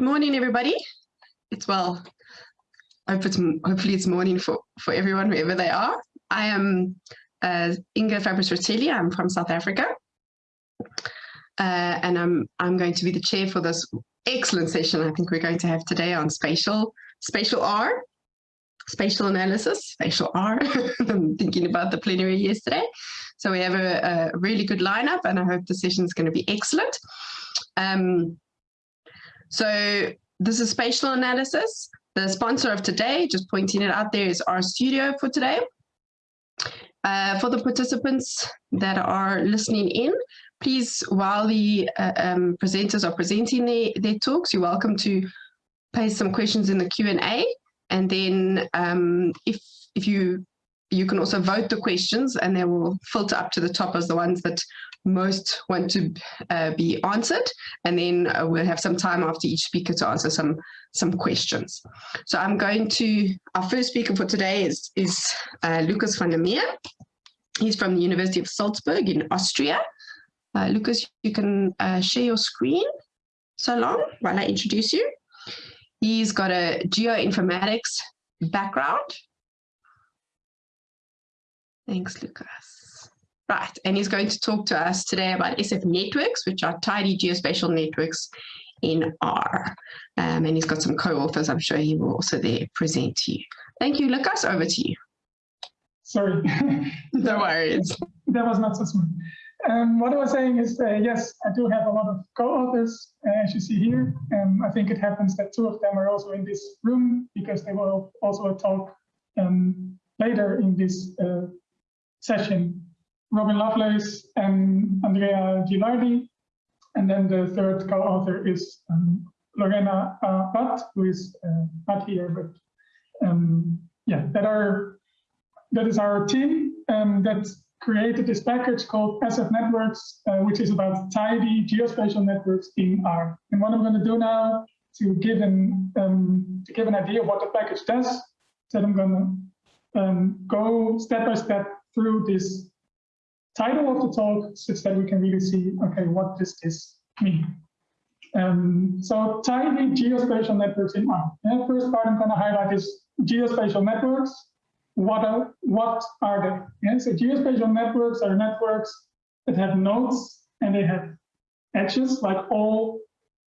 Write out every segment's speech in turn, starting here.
Good morning, everybody. It's well, I hope it's, hopefully it's morning for, for everyone, wherever they are. I am uh, Inger Fabris-Rotelli. I'm from South Africa. Uh, and I'm, I'm going to be the chair for this excellent session I think we're going to have today on spatial, spatial R, spatial analysis, spatial R. I'm thinking about the plenary yesterday. So we have a, a really good lineup and I hope the session is going to be excellent. Um, so this is spatial analysis. The sponsor of today, just pointing it out there, is RStudio for today. Uh, for the participants that are listening in, please, while the uh, um, presenters are presenting their, their talks, you're welcome to place some questions in the Q&A. And then um, if, if you you can also vote the questions and they will filter up to the top as the ones that most want to uh, be answered. And then uh, we'll have some time after each speaker to answer some, some questions. So I'm going to, our first speaker for today is, is uh, Lucas van der Meer. He's from the University of Salzburg in Austria. Uh, Lucas, you can uh, share your screen so long while I introduce you. He's got a geoinformatics background. Thanks, Lucas. Right, and he's going to talk to us today about SF networks, which are tidy geospatial networks in R. Um, and he's got some co-authors I'm sure he will also there present to you. Thank you, Lucas, over to you. Sorry. no worries. That was not so smooth. Um, what I was saying is, uh, yes, I do have a lot of co-authors, uh, as you see here. Um, I think it happens that two of them are also in this room because they will also talk um, later in this uh, session Robin Lovelace and Andrea Gilardi. And then the third co-author is um, Lorena uh, who is uh, not here, but um, yeah, that are that is our team um, that created this package called SF Networks, uh, which is about tidy geospatial networks in R. And what I'm going to do now to give an um, to give an idea of what the package does, that I'm going to um, go step by step through this title of the talk such that we can really see, okay, what does this mean? Um, so tidy geospatial networks in R. The first part I'm going to highlight is geospatial networks. What are, what are they? So geospatial networks are networks that have nodes and they have edges like all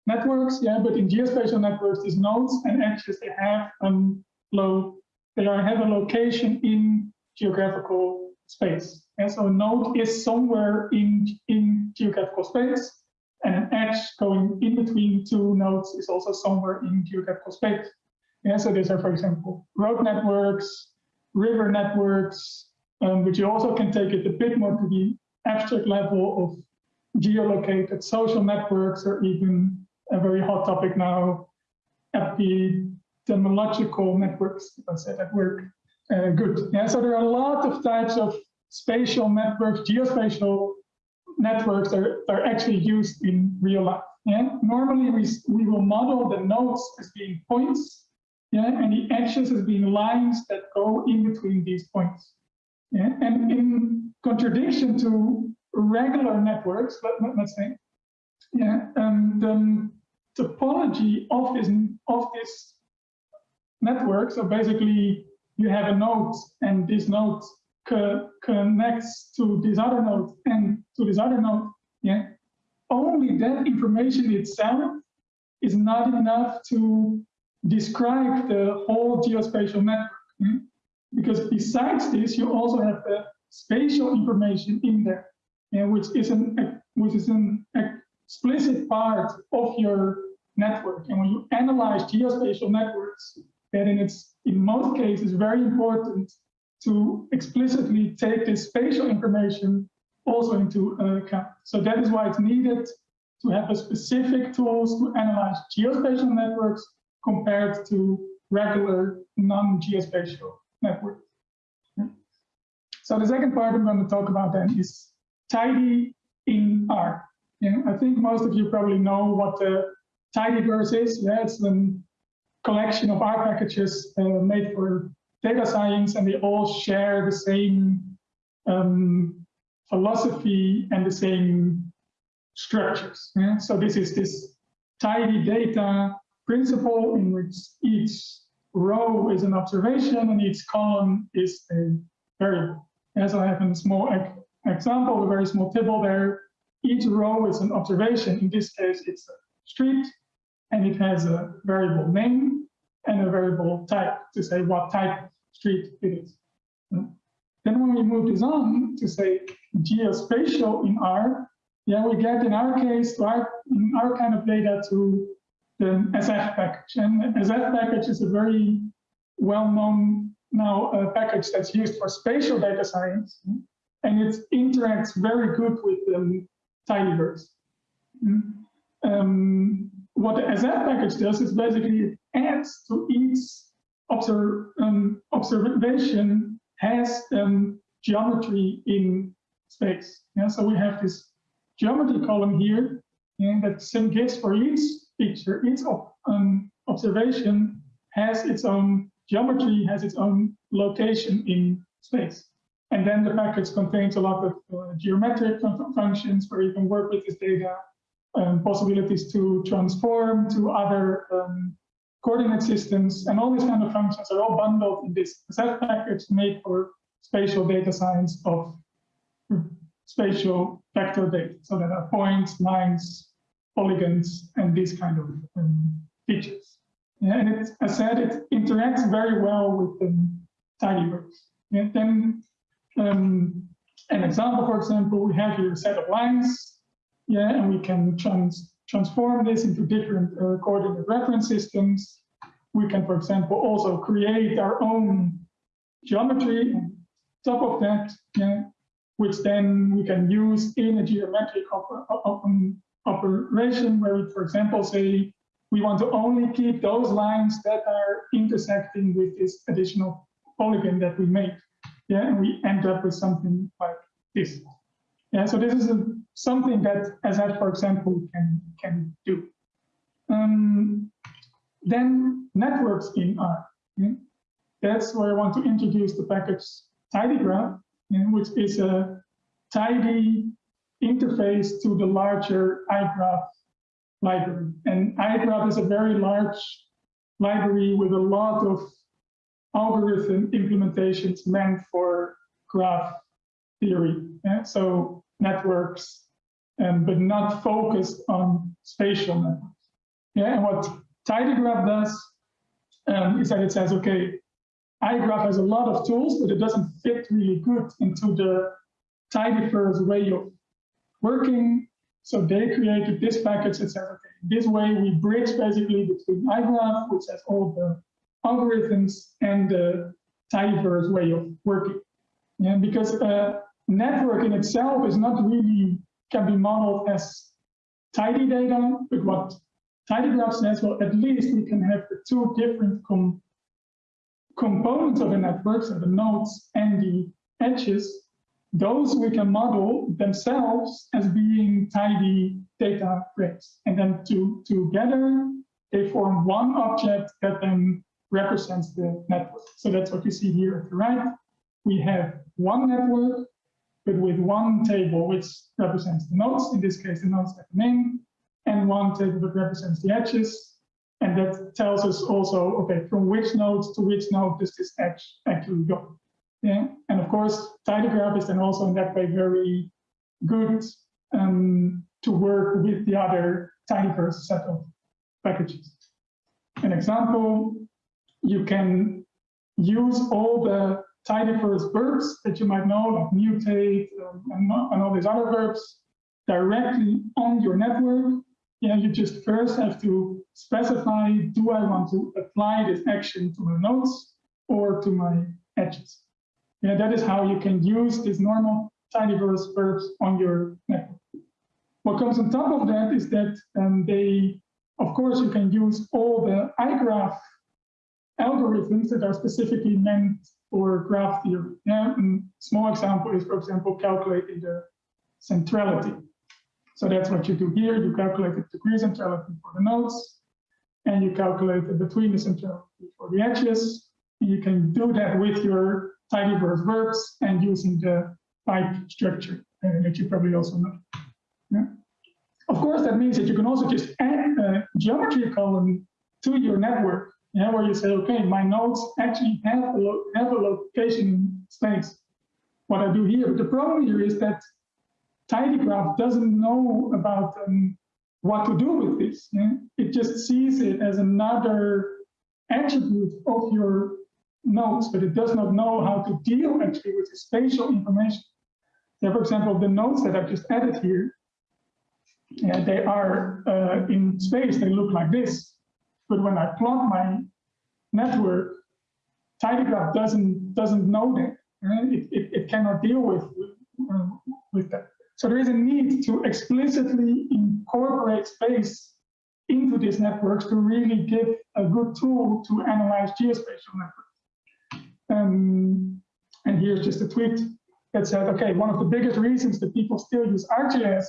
networks. Yeah, but in geospatial networks, these nodes and edges they have um, low, they are have a location in geographical space. And so a node is somewhere in, in geographical space, and an edge going in between two nodes is also somewhere in geographical space. Yeah, so these are, for example, road networks, river networks, um, but you also can take it a bit more to the abstract level of geolocated social networks, or even a very hot topic now, epidemiological networks, if I said that word uh, good. Yeah, so there are a lot of types of spatial networks, geospatial networks are, are actually used in real life. Yeah, normally we, we will model the nodes as being points, yeah, and the edges as being lines that go in between these points. Yeah, and in contradiction to regular networks, let, us say, yeah, um, the topology of this of this network. So basically, you have a node, and this node co connects to this other node and to this other node, yeah, only that information itself is not enough to describe the whole geospatial network. Yeah? Because besides this, you also have the spatial information in there, yeah, which is an which is an explicit part of your network. And when you analyze geospatial networks, that in its in most cases very important to explicitly take this spatial information also into account. So that is why it's needed to have a specific tools to analyze geospatial networks compared to regular non-geospatial networks. So the second part I'm going to talk about then is tidy in R. Yeah, I think most of you probably know what the tidyverse is. Yeah, it's a collection of R packages uh, made for data science and they all share the same um, philosophy and the same structures. Yeah? So this is this tidy data principle in which each row is an observation and each column is a variable. As I have a small example, a very small table there, each row is an observation. In this case, it's a street, and it has a variable name and a variable type to say what type street it is. Then when we move this on to say geospatial in R, yeah, we get in our case, our, in our kind of data to the SF package. And SF package is a very well-known now uh, package that's used for spatial data science. And it interacts very good with um, tidyverse. Um, what the SF package does is basically it adds to each observ um, observation has um, geometry in space. Yeah, so we have this geometry column here, and that same gives for each picture, each um, observation has its own geometry, has its own location in space. And then the package contains a lot of uh, geometric fun functions where you can work with this data, um, possibilities to transform to other um, coordinate systems, and all these kind of functions are all bundled in this SF package made for spatial data science of spatial vector data. So there are points, lines, polygons, and these kind of um, features. Yeah, and it, as I said, it interacts very well with um, tidyverse. Yeah, then um, an example, for example, we have here a set of lines, yeah, and we can trans transform this into different uh, coordinate reference systems. We can, for example, also create our own geometry on top of that, yeah, which then we can use in a geometric operation where we, for example, say we want to only keep those lines that are intersecting with this additional polygon that we made. Yeah, and we end up with something like this. Yeah, so this is a, something that as SF, for example, can can do. Um, then networks in R. Yeah? That's where I want to introduce the package tidygraph, yeah, which is a tidy interface to the larger iGraph library. And iGraph is a very large library with a lot of algorithm implementations meant for graph theory. Yeah? So networks, um, but not focused on spatial networks. Yeah, and what tidygraph does um, is that it says, okay, iGraph has a lot of tools, but it doesn't fit really good into the tidyverse way of working. So they created this package that says, okay, this way we bridge basically between iGraph, which has all the algorithms, and the tidyverse way of working. Yeah, because a network in itself is not really, can be modeled as tidy data, but what tidygraph says, well, at least we can have the two different com components of a network, so the nodes and the edges, those we can model themselves as being tidy data frames. And then to, together, they form one object that then represents the network. So that's what you see here at the right. We have one network, but with one table which represents the nodes. In this case, the nodes have a name, and one table that represents the edges. And that tells us also, okay, from which nodes to which node does this edge actually go? Yeah, and of course, tidygraph is then also in that way very good um, to work with the other tidyverse set of packages. An example, you can use all the tidyverse verbs that you might know, like mutate um, and, and all these other verbs, directly on your network. Yeah, you just first have to specify, do I want to apply this action to my nodes or to my edges? Yeah, that is how you can use these normal tidyverse verbs on your network. What comes on top of that is that um, they, of course, you can use all the iGraph algorithms that are specifically meant for graph theory. Yeah, and small example is, for example, calculating the centrality. So that's what you do here. You calculate the degree centrality for the nodes, and you calculate the betweenness centrality for the edges. You can do that with your tidyverse verbs and using the pipe structure uh, that you probably also know. Yeah. Of course, that means that you can also just add a geometry column to your network, yeah, where you say, okay, my nodes actually have a, have a location space. What I do here, but the problem here is that tidygraph doesn't know about um, what to do with this. Yeah? It just sees it as another attribute of your nodes, but it does not know how to deal actually with the spatial information. So for example, the nodes that I've just added here, yeah, they are uh, in space, they look like this. But when I plot my network, tidygraph doesn't doesn't know that. Right? It, it, it cannot deal with, uh, with that. So there is a need to explicitly incorporate space into these networks to really give a good tool to analyze geospatial networks. Um, and here's just a tweet that said, okay, one of the biggest reasons that people still use ArcGIS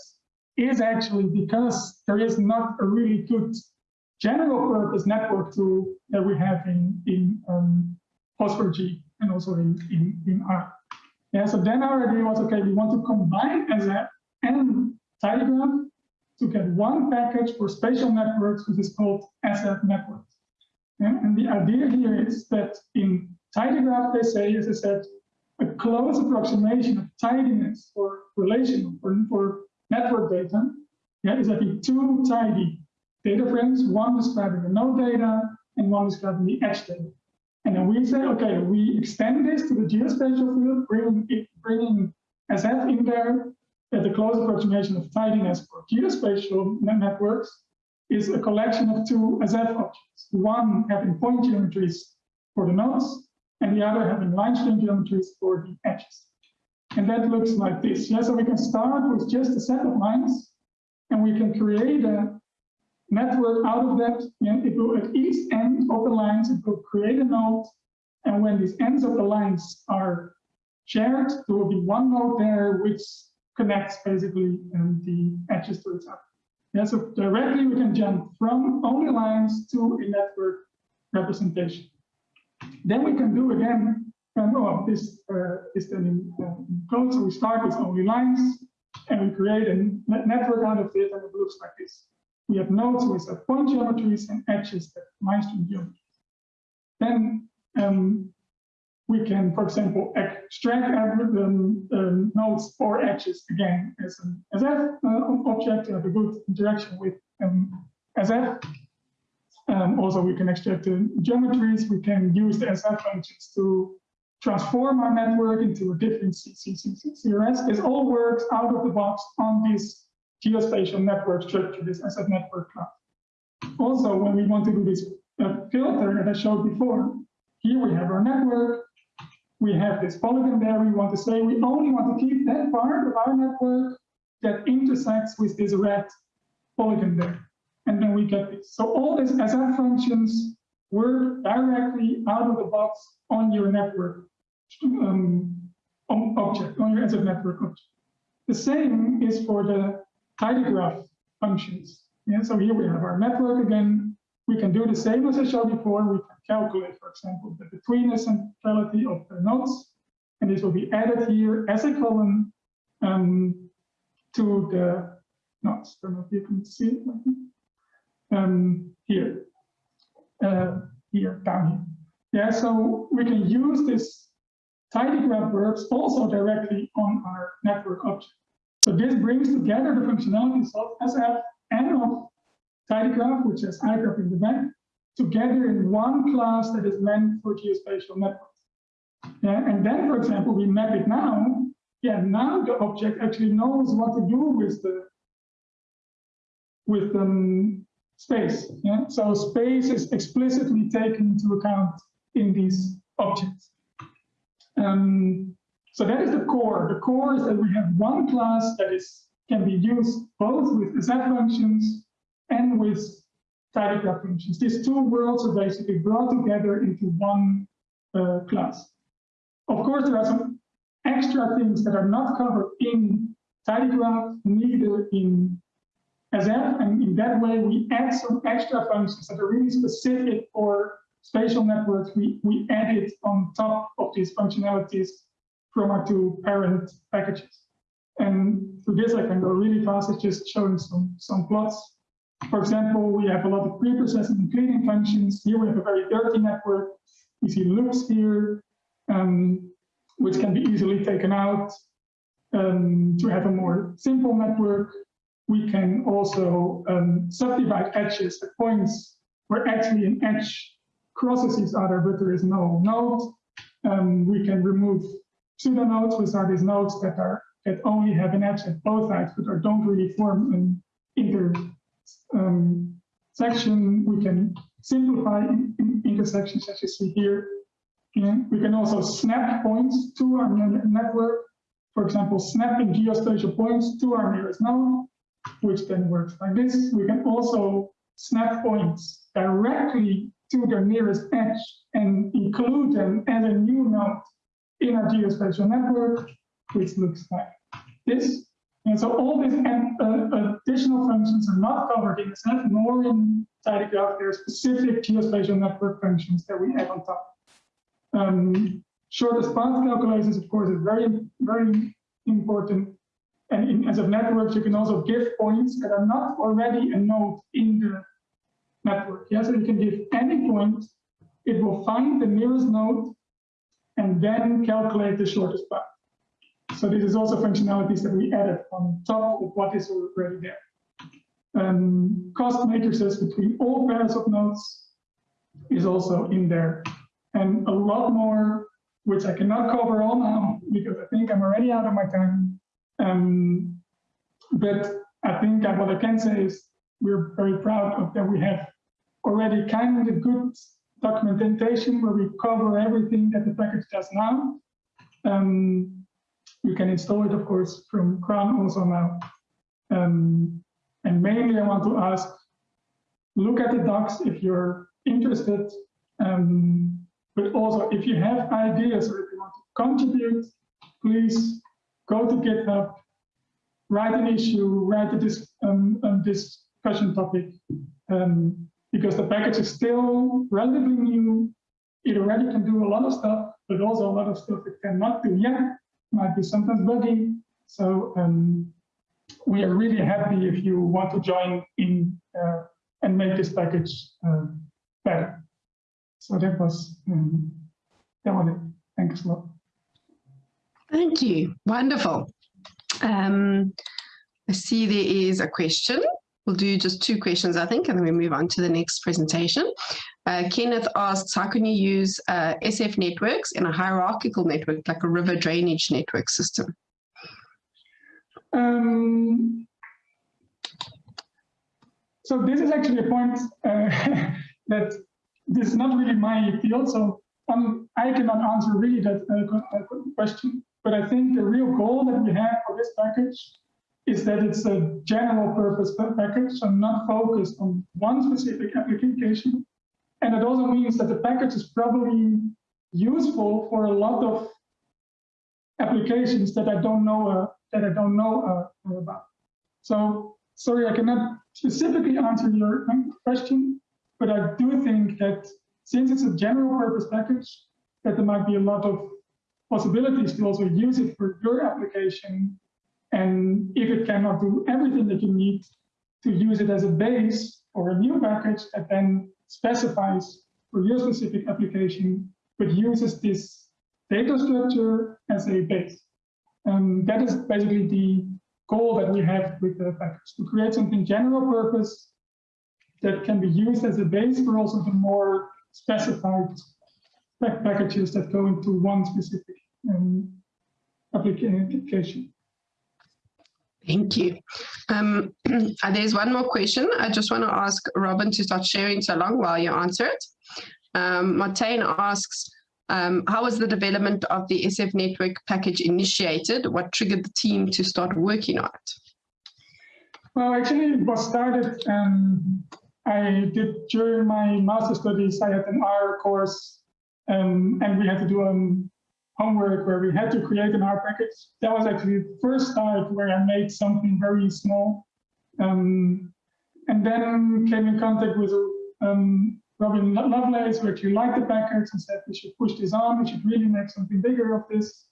is actually because there is not a really good general purpose network tool that we have in, in um, G and also in, in, in R. Yeah, so then our idea was, okay, we want to combine SF and tidygraph to get one package for spatial networks, which is called SF networks. Yeah, and the idea here is that in tidygraph, they say, as I said, a close approximation of tidiness for relational, for, network data, yeah, is having two tidy data frames, one describing the node data and one describing the edge data. And then we say, okay, we extend this to the geospatial field, bringing, it, bringing SF in there. That the close approximation of tidiness for geospatial networks is a collection of two SF objects, one having point geometries for the nodes, and the other having line string geometries for the edges. And that looks like this. Yeah, so we can start with just a set of lines, and we can create a network out of that. Yeah, it will at each end of the lines, it will create a node. And when these ends of the lines are shared, there will be one node there which connects basically um, the edges to other. Yeah, so directly we can jump from only lines to a network representation. Then we can do again, um, oh, this uh, is then in, code. So we start with only lines and we create a network out of it and it looks like this. We have nodes with uh, point geometries and edges that line-string geometries. Then um, we can, for example, extract um, um, nodes or edges again as an SF uh, object to have a good interaction with um, SF. Um, also, we can extract the geometries. We can use the SF functions to transform our network into a different CRS. This all works out of the box on this geospatial network structure, this SF network class. Also, when we want to do this uh, filter that I showed before, here we have our network, we have this polygon there, we want to say we only want to keep that part of our network that intersects with this red polygon there. And then we get this. So all these SF functions work directly out of the box on your network um, object, on your SF network object. The same is for the tidygraph functions. Yeah, so here we have our network again. We can do the same as I showed before. We can calculate, for example, the betweenness centrality of the nodes. And this will be added here as a column um, to the nodes. I don't know if you can see it um, here, uh, here, down here. Yeah, so we can use this tidygraph verbs also directly on our network object. So this brings together the functionalities of SF and of tidygraph, which has igraph in the back, together in one class that is meant for geospatial networks. Yeah, and then, for example, we map it now. Yeah, now the object actually knows what to do with the with um, space. Yeah, so space is explicitly taken into account in these objects. Um, so that is the core. The core is that we have one class that is can be used both with SF functions and with tidygraph functions. These two worlds are basically brought together into one uh, class. Of course, there are some extra things that are not covered in tidygraph, neither in SF, and in that way we add some extra functions that are really specific for spatial networks. We, we add it on top of these functionalities from our two parent packages. And for this, I can go really fast. It's just showing some, some plots. For example, we have a lot of pre-processing and cleaning functions. Here we have a very dirty network. We see loops here, um, which can be easily taken out. Um, to have a more simple network, we can also um, subdivide edges at points where actually an edge crosses each other, but there is no node. Um, we can remove pseudonodes, which are these nodes that are that only have an edge at both sides, but are, don't really form an intersection. Um, we can simplify in, in intersections, as you see here. And we can also snap points to our network. For example, snapping geospatial points to our nearest node, which then works like this. We can also snap points directly to their nearest edge and include them as a new node in our geospatial network, which looks like this. And so all these uh, additional functions are not covered in SF nor in tidygraph. There are specific geospatial network functions that we add on top. Um, shortest path calculations, of course, is very, very important. And in SF networks, you can also give points that are not already a node in the network. Yeah, so you can give any point, it will find the nearest node and then calculate the shortest path. So this is also functionalities that we added on top of what is already there. Um, cost matrices between all pairs of nodes is also in there. And a lot more, which I cannot cover all now because I think I'm already out of my time. Um, but I think what I can say is we're very proud of that we have already kind of good documentation where we cover everything that the package does now. Um, you can install it, of course, from CRAN also now. Um, and mainly I want to ask, look at the docs if you're interested, um, but also if you have ideas or if you want to contribute, please go to GitHub, write an issue, write a dis um, discussion topic, um, because the package is still relatively new. It already can do a lot of stuff, but also a lot of stuff it cannot do yet might be sometimes buggy. So um, we are really happy if you want to join in uh, and make this package uh, better. So that was um, that was it. Thanks a lot. Thank you. Wonderful. Um, I see there is a question. We'll do just two questions, I think, and then we move on to the next presentation. Uh, Kenneth asks, how can you use uh, SF networks in a hierarchical network, like a river drainage network system? Um, so this is actually a point uh, that this is not really my field, so um, I cannot answer really that uh, question. But I think the real goal that we have for this package is that it's a general purpose package, so not focused on one specific application, and it also means that the package is probably useful for a lot of applications that I don't know uh, that I don't know uh, about. So sorry, I cannot specifically answer your question, but I do think that since it's a general purpose package, that there might be a lot of possibilities to also use it for your application. And if it cannot do everything that you need, to use it as a base or a new package that then specifies for your specific application, but uses this data structure as a base. And that is basically the goal that we have with the package, to create something general purpose that can be used as a base for also the more specified packages that go into one specific um, application. Thank you. Um, uh, there's one more question. I just want to ask Robin to start sharing so long while you answer it. Um, asks, um, how was the development of the SF network package initiated? What triggered the team to start working on it? Well, actually, it was started, um, I did during my master studies, I had an R course, um, and we had to do um, homework where we had to create an R package. That was actually the first start where I made something very small. Um, and then came in contact with um, Robin Lovelace, who actually liked the package and said we should push this on, we should really make something bigger of this.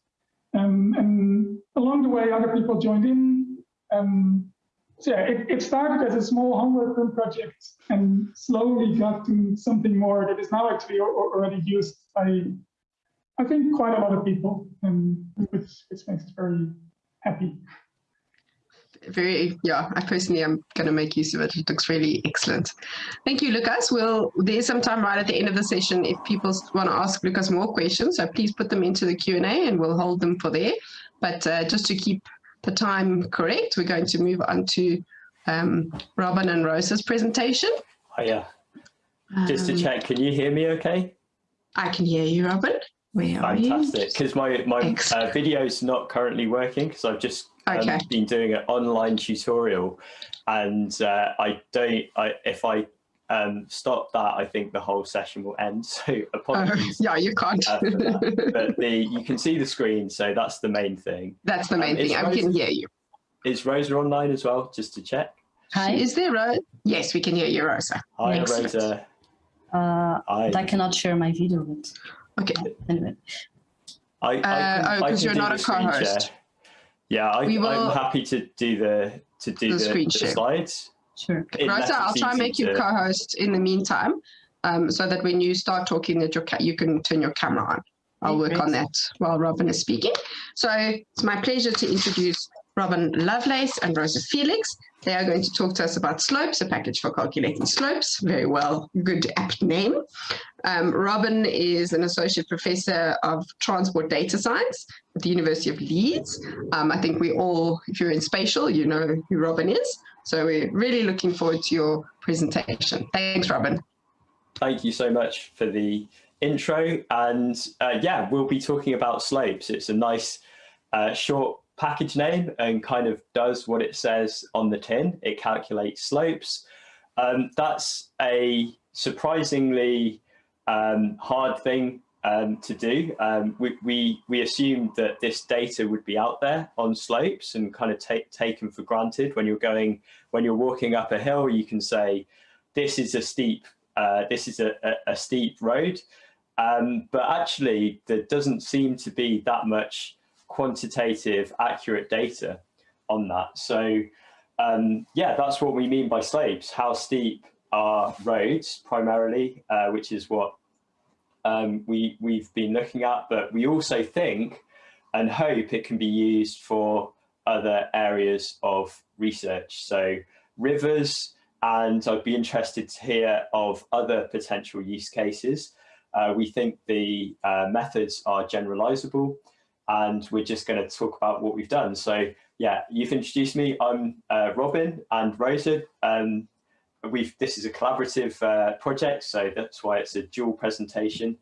Um, and along the way, other people joined in. Um, so yeah, it, it started as a small homework project and slowly got to something more that is now actually already used by, I think, quite a lot of people, and which, which makes us very happy. Very yeah i personally am going to make use of it. It looks really excellent. Thank you lucas well there's some time right at the end of the session if people want to ask lucas more questions so please put them into the q and a and we'll hold them for there. But uh, just to keep the time correct we're going to move on to um, robin and rosa's presentation. Oh yeah just to um, check can you hear me okay? I can hear you robin where Fantastic, because my my uh, video is not currently working because I've just um, okay. been doing an online tutorial, and uh, I don't. I if I um, stop that, I think the whole session will end. So apologies. Uh, yeah, you can't. uh, but the you can see the screen, so that's the main thing. That's the main um, thing. I can hear you. Is Rosa online as well? Just to check. Hi, is there a? Yes, we can hear you, Rosa. Hi, Excellent. Rosa. Uh, I, I cannot share my video, but okay. Anyway. I, I uh, can, uh, oh, because you're not a co-host. Yeah, I, am happy to do the to do the, the, screen the slides. Sure. Rosa, I'll try and make you co-host in the meantime, um, so that when you start talking, that your you can turn your camera on. I'll work on that while Robin is speaking. So it's my pleasure to introduce Robin Lovelace and Rosa Felix. They are going to talk to us about slopes, a package for calculating slopes. Very well, good apt name. Um, Robin is an associate professor of transport data science at the University of Leeds. Um, I think we all, if you're in spatial, you know who Robin is. So we're really looking forward to your presentation. Thanks, Robin. Thank you so much for the intro. And uh, yeah, we'll be talking about slopes. It's a nice uh, short package name and kind of does what it says on the tin. It calculates slopes. Um, that's a surprisingly um, hard thing um, to do. Um, we, we, we assumed that this data would be out there on slopes and kind of take, taken for granted. When you're going, when you're walking up a hill, you can say, this is a steep, uh, this is a, a, a steep road. Um, but actually, there doesn't seem to be that much quantitative, accurate data on that. So um, yeah, that's what we mean by slopes. How steep are roads primarily, uh, which is what um, we, we've been looking at, but we also think and hope it can be used for other areas of research. So rivers, and I'd be interested to hear of other potential use cases. Uh, we think the uh, methods are generalizable and we're just going to talk about what we've done. So yeah, you've introduced me. I'm uh, Robin and Rosa. Um, we've this is a collaborative uh, project, so that's why it's a dual presentation.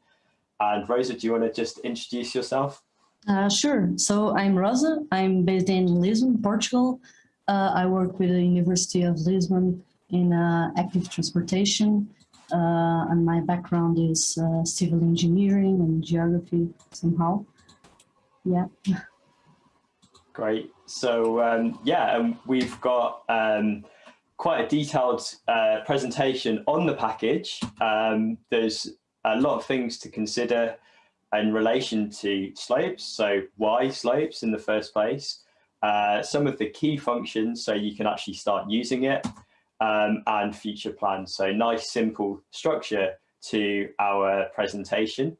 And Rosa, do you want to just introduce yourself? Uh, sure. So I'm Rosa. I'm based in Lisbon, Portugal. Uh, I work with the University of Lisbon in uh, active transportation. Uh, and my background is civil engineering and geography somehow yeah. Great. So um, yeah, um, we've got um, quite a detailed uh, presentation on the package. Um, there's a lot of things to consider in relation to slopes. So why slopes in the first place? Uh, some of the key functions so you can actually start using it um, and future plans. So nice, simple structure to our presentation.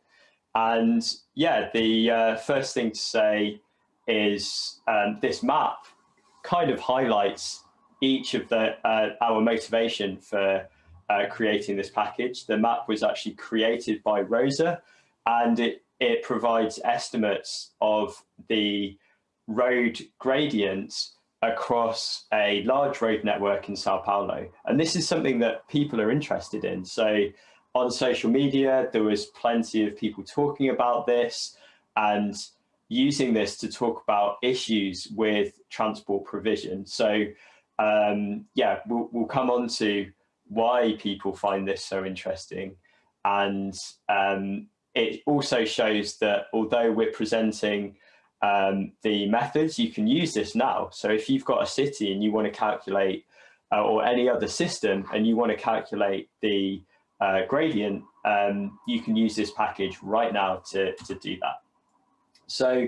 And yeah, the uh, first thing to say is um, this map kind of highlights each of the uh, our motivation for uh, creating this package. The map was actually created by Rosa and it, it provides estimates of the road gradients across a large road network in Sao Paulo. And this is something that people are interested in. So on social media, there was plenty of people talking about this and using this to talk about issues with transport provision. So um, yeah, we'll, we'll come on to why people find this so interesting. And um, it also shows that although we're presenting um, the methods, you can use this now. So if you've got a city and you want to calculate uh, or any other system and you want to calculate the uh, gradient, um, you can use this package right now to, to do that. So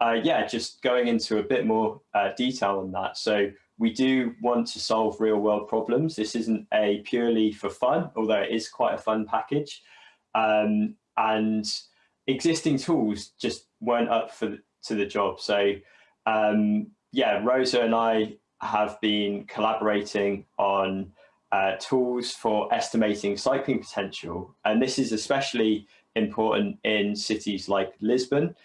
uh, yeah, just going into a bit more uh, detail on that. So we do want to solve real world problems. This isn't a purely for fun, although it is quite a fun package. Um, and existing tools just weren't up for to the job. So um, yeah, Rosa and I have been collaborating on uh, tools for estimating cycling potential. And this is especially important in cities like Lisbon,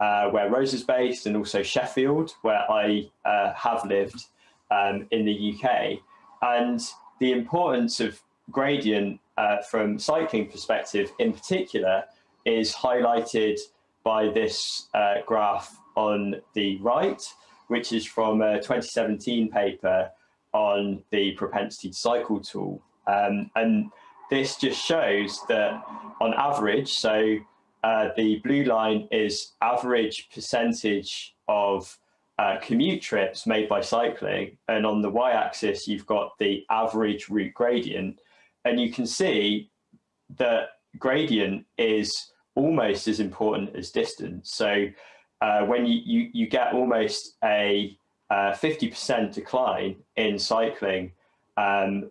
uh, where is based, and also Sheffield, where I uh, have lived um, in the UK. And the importance of gradient uh, from cycling perspective in particular is highlighted by this uh, graph on the right, which is from a 2017 paper on the propensity to cycle tool. Um, and this just shows that on average, so uh, the blue line is average percentage of uh, commute trips made by cycling. And on the y-axis, you've got the average route gradient. And you can see that gradient is almost as important as distance. So uh, when you, you, you, get almost a 50% uh, decline in cycling, um,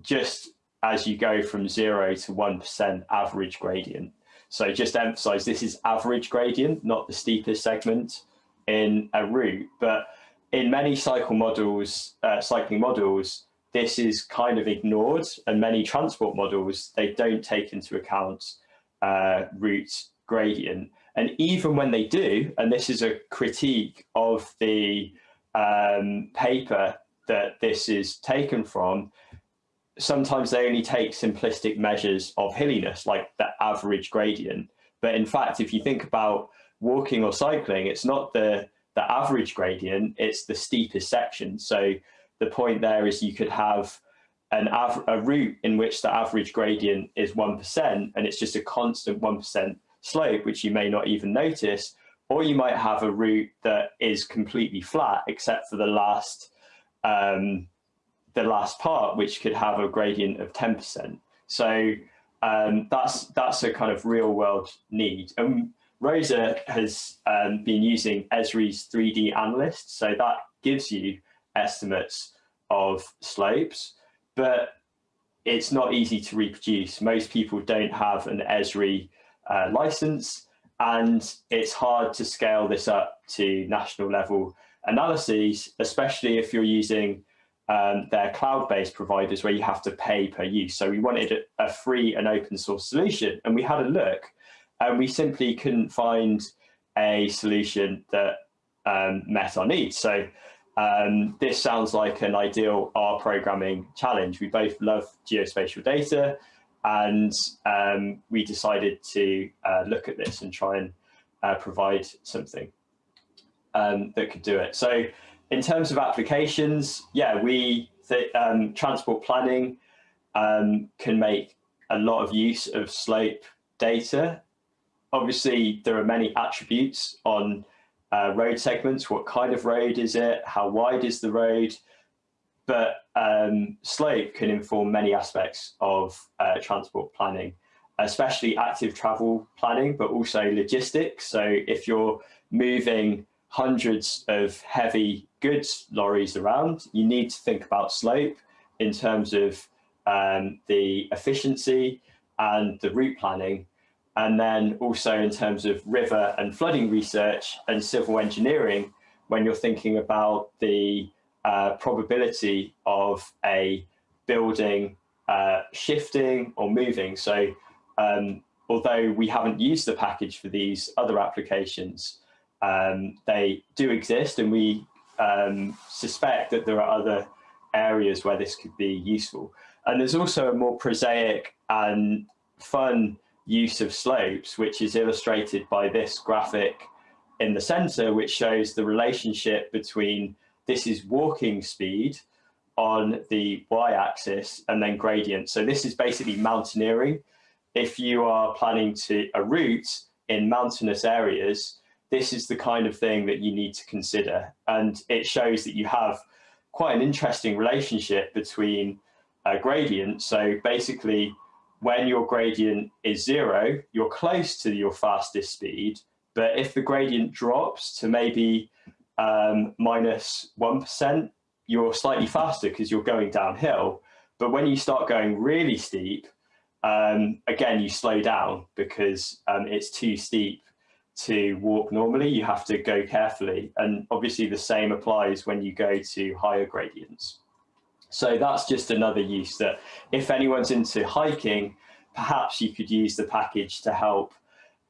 just as you go from zero to 1% average gradient. So just emphasize this is average gradient, not the steepest segment in a route. But in many cycle models, uh, cycling models, this is kind of ignored and many transport models, they don't take into account uh, route gradient. And even when they do, and this is a critique of the um, paper that this is taken from, sometimes they only take simplistic measures of hilliness, like the average gradient. But in fact, if you think about walking or cycling, it's not the, the average gradient, it's the steepest section. So the point there is you could have an a route in which the average gradient is 1% and it's just a constant 1% slope, which you may not even notice, or you might have a route that is completely flat except for the last um, the last part, which could have a gradient of 10%. So um, that's that's a kind of real world need. And Rosa has um, been using Esri's 3D analyst, so that gives you estimates of slopes, but it's not easy to reproduce. Most people don't have an Esri uh, license, and it's hard to scale this up to national level analyses, especially if you're using um, their cloud-based providers where you have to pay per use. So we wanted a, a free and open source solution, and we had a look and we simply couldn't find a solution that um, met our needs. So um, this sounds like an ideal R programming challenge. We both love geospatial data and um, we decided to uh, look at this and try and uh, provide something um, that could do it. So in terms of applications, yeah, we um, transport planning um, can make a lot of use of slope data obviously there are many attributes on uh, road segments. What kind of road is it? How wide is the road? But um, slope can inform many aspects of uh, transport planning, especially active travel planning, but also logistics. So if you're moving hundreds of heavy goods lorries around, you need to think about slope in terms of um, the efficiency and the route planning and then also in terms of river and flooding research and civil engineering, when you're thinking about the uh, probability of a building uh, shifting or moving. So um, although we haven't used the package for these other applications, um, they do exist and we um, suspect that there are other areas where this could be useful. And there's also a more prosaic and fun use of slopes, which is illustrated by this graphic in the center, which shows the relationship between this is walking speed on the y-axis and then gradient. So this is basically mountaineering. If you are planning to a route in mountainous areas, this is the kind of thing that you need to consider. And it shows that you have quite an interesting relationship between a gradient. So basically when your gradient is zero, you're close to your fastest speed. But if the gradient drops to maybe um, minus 1, you're slightly faster because you're going downhill. But when you start going really steep, um, again, you slow down because um, it's too steep to walk normally. You have to go carefully. And obviously the same applies when you go to higher gradients. So that's just another use that if anyone's into hiking, perhaps you could use the package to help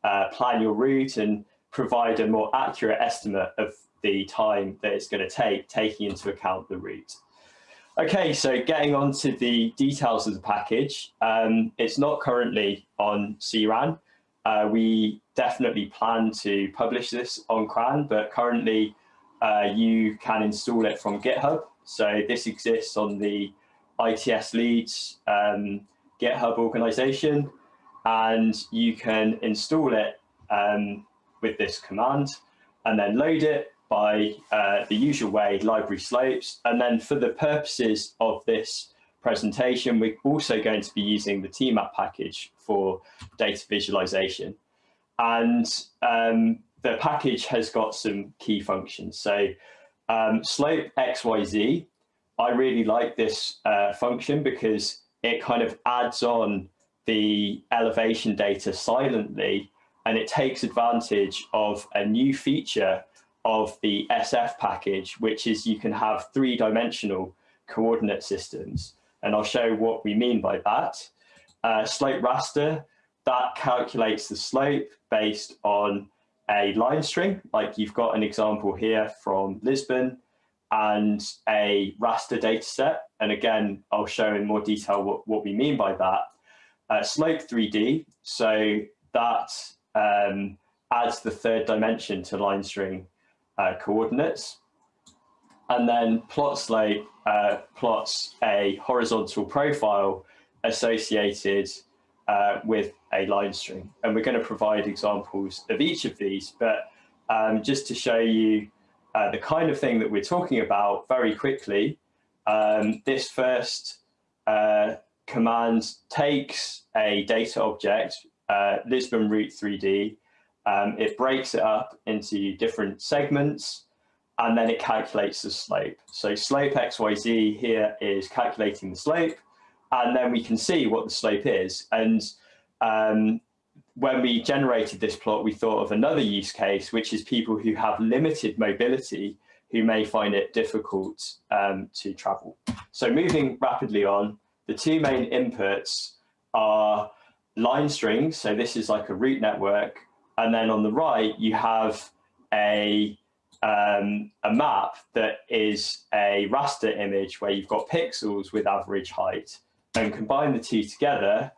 uh, plan your route and provide a more accurate estimate of the time that it's going to take, taking into account the route. Okay, so getting on to the details of the package, um, it's not currently on CRAN. Uh, we definitely plan to publish this on CRAN, but currently uh, you can install it from GitHub. So this exists on the ITS Leeds um, GitHub organization, and you can install it um, with this command and then load it by uh, the usual way, library slopes. And then for the purposes of this presentation, we're also going to be using the TMAP package for data visualization. And um, the package has got some key functions. So um, slope XYZ, I really like this uh, function because it kind of adds on the elevation data silently and it takes advantage of a new feature of the SF package, which is you can have three-dimensional coordinate systems. And I'll show what we mean by that. Uh, slope raster, that calculates the slope based on a line string, like you've got an example here from Lisbon, and a raster data set. And again, I'll show in more detail what, what we mean by that. Uh, slope 3D, so that um, adds the third dimension to line string uh, coordinates. And then plot slope uh, plots a horizontal profile associated uh, with a line string. And we're going to provide examples of each of these, but um, just to show you uh, the kind of thing that we're talking about very quickly, um, this first uh, command takes a data object, uh, Lisbon route 3D, um, it breaks it up into different segments and then it calculates the slope. So slope XYZ here is calculating the slope and then we can see what the slope is. And um, when we generated this plot, we thought of another use case, which is people who have limited mobility who may find it difficult um, to travel. So moving rapidly on, the two main inputs are line strings. So this is like a route network and then on the right, you have a, um, a map that is a raster image where you've got pixels with average height and combine the two together.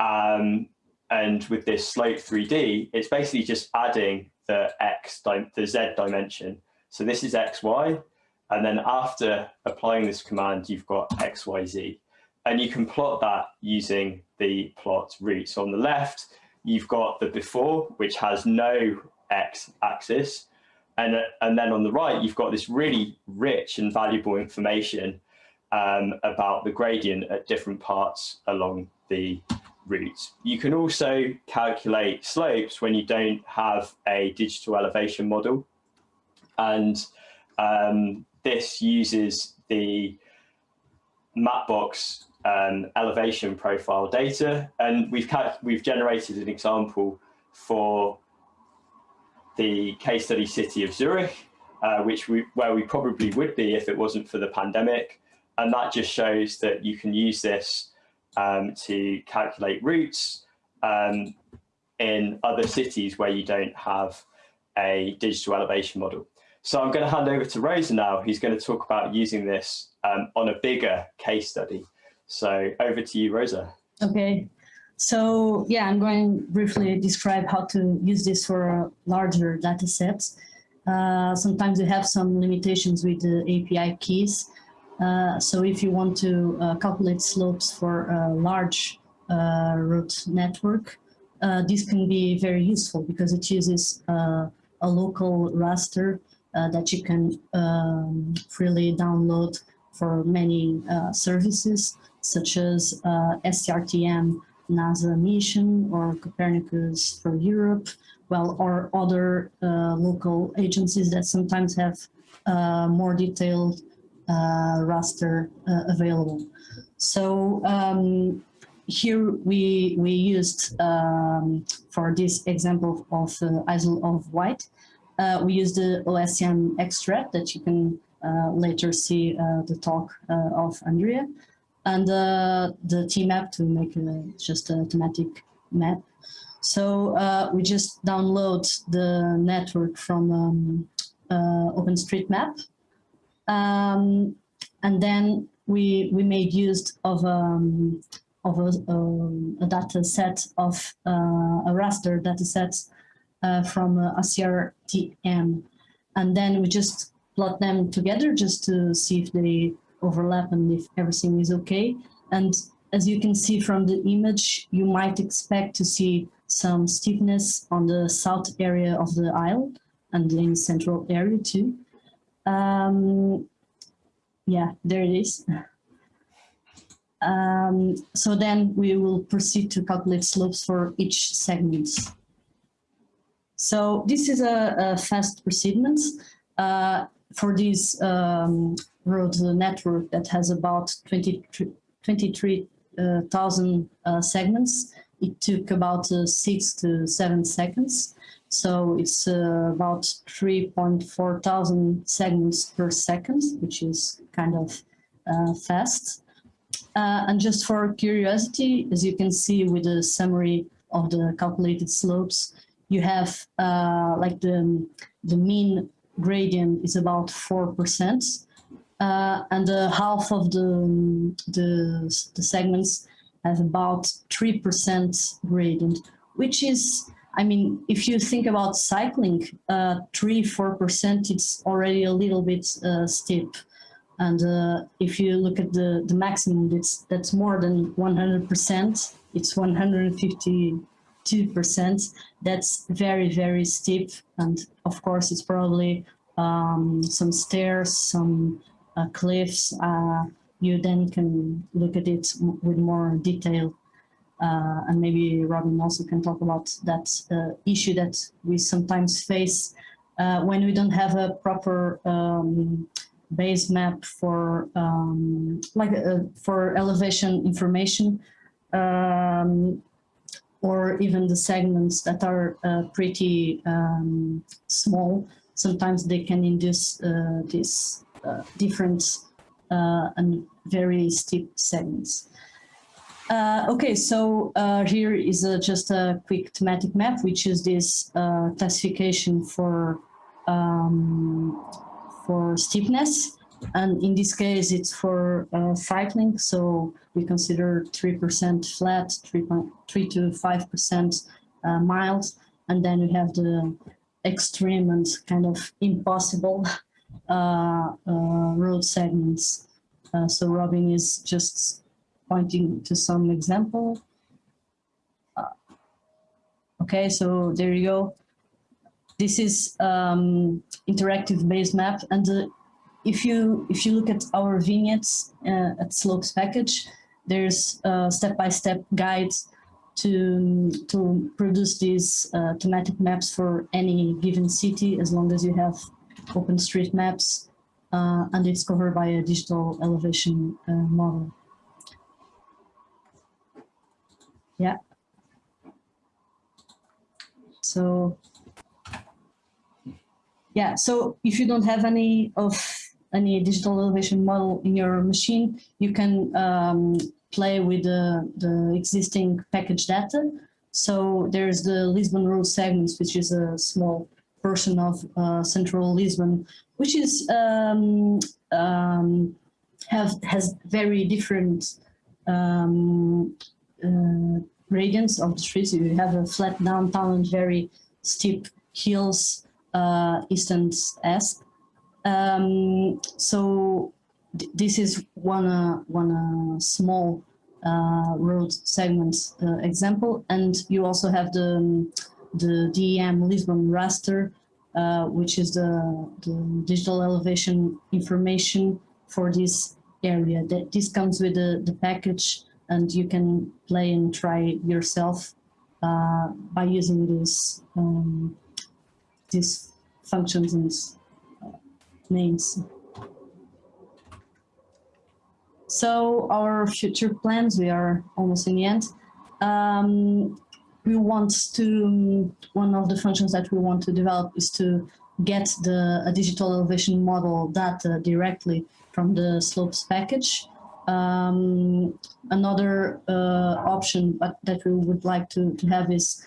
Um, and with this slope 3D, it's basically just adding the X, the Z dimension. So this is XY. And then after applying this command, you've got XYZ. And you can plot that using the plot route. So on the left, you've got the before, which has no x axis. And, and then on the right, you've got this really rich and valuable information um, about the gradient at different parts along the route. You can also calculate slopes when you don't have a digital elevation model. And um, this uses the Mapbox um, elevation profile data. And we've, we've generated an example for the case study city of Zurich, uh, which we, where we probably would be if it wasn't for the pandemic. And that just shows that you can use this um, to calculate routes um, in other cities where you don't have a digital elevation model. So I'm going to hand over to Rosa now, who's going to talk about using this um, on a bigger case study. So over to you, Rosa. Okay. So yeah, I'm going to briefly describe how to use this for larger data sets. Uh, sometimes you have some limitations with the API keys. Uh, so if you want to uh, calculate slopes for a large uh, route network, uh, this can be very useful because it uses uh, a local raster that you can um, freely download for many services such as uh, SRTM NASA mission or Copernicus for Europe, well, or other uh, local agencies that sometimes have uh, more detailed uh, raster uh, available. So um, here we we used um, for this example of uh, Isle of Wight, uh, we used the OSM extract that you can uh, later see uh, the talk uh, of Andrea, and uh, the TMAP to make just a thematic map. So we just download the network from um, OpenStreetMap, um, and then we we made use of um, of a, um, a, data set of uh, a raster data set uh, from uh, SRTM. And then we just plot them together just to see if they overlap and if everything is okay. And as you can see from the image, you might expect to see some steepness on the south area of the isle and in the central area too. Um, yeah, there it is. Um, so then we will proceed to calculate slopes for each segment. So this is a, a fast procedure. uh, for this um, road network that has about 23,000 uh, segments. It took about uh, six to seven seconds. So it's uh, about 3.4 thousand segments per second, which is kind of uh, fast. Uh, and just for curiosity, as you can see with the summary of the calculated slopes, you have uh, like the, the mean gradient is about 4%. Uh, and the half of the, the, the segments have about 3% gradient, which is, I mean, if you think about cycling, uh, 3 4%, it's already a little bit uh, steep. And uh, if you look at the, the maximum, it's, that's more than 100%. It's 152%. That's very, very steep. And of course, it's probably um, some stairs, some uh, cliffs. Uh, you then can look at it with more detail. Uh, and maybe Robin also can talk about that uh, issue that we sometimes face uh, when we don't have a proper um, base map for um, like uh, for elevation information um, or even the segments that are uh, pretty um, small sometimes they can induce uh, these uh, different uh, and very steep segments uh, okay, so uh, here is just a quick thematic map, which is this classification for um, for steepness. And in this case, it's for uh, cycling. So we consider 3% flat, 3, 3 to 5% uh, mild. And then we have the extreme and kind of impossible uh, uh road segments. Uh, so Robin is just pointing to some example. Uh, okay, so there you go this is um, interactive base map. And uh, if you if you look at our vignettes uh, at Slopes package, there's a step-by-step -step guide to to produce these uh, thematic maps for any given city, as long as you have open OpenStreetMaps, uh, and it's covered by a digital elevation uh, model. Yeah. So yeah, so if you don't have any of any digital elevation model in your machine, you can um, play with the, the existing package data. So there's the Lisbon road segments, which is a small portion of uh, central Lisbon, which is um, um, have has very different um, uh, gradients of the streets. You have a flat downtown and very steep hills uh, Eastern Esp. Um, so th this is one uh, one uh, small uh, road segment uh, example, and you also have the the DEM Lisbon raster, uh, which is the, the digital elevation information for this area. That this comes with the the package, and you can play and try yourself by using this. Um, these functions and uh, names. So our future plans, we are almost in the end. Um, we want to, one of the functions that we want to develop is to get the a digital elevation model data directly from the slopes package. Um, another uh, option that we would like to, to have is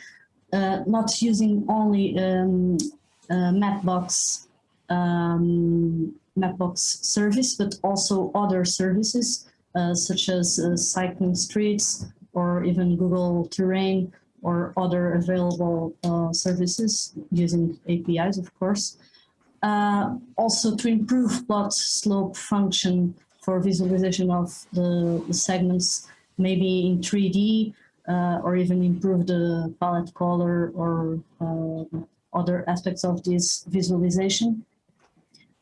uh, not using only um, uh, Mapbox um, Mapbox service, but also other services uh, such as uh, CyclStreets or even Google Terrain or other available uh, services using APIs, of course. Uh, also to improve plot slope function for visualization of the, the segments, maybe in 3D, uh, or even improve the palette color or uh, other aspects of this visualization.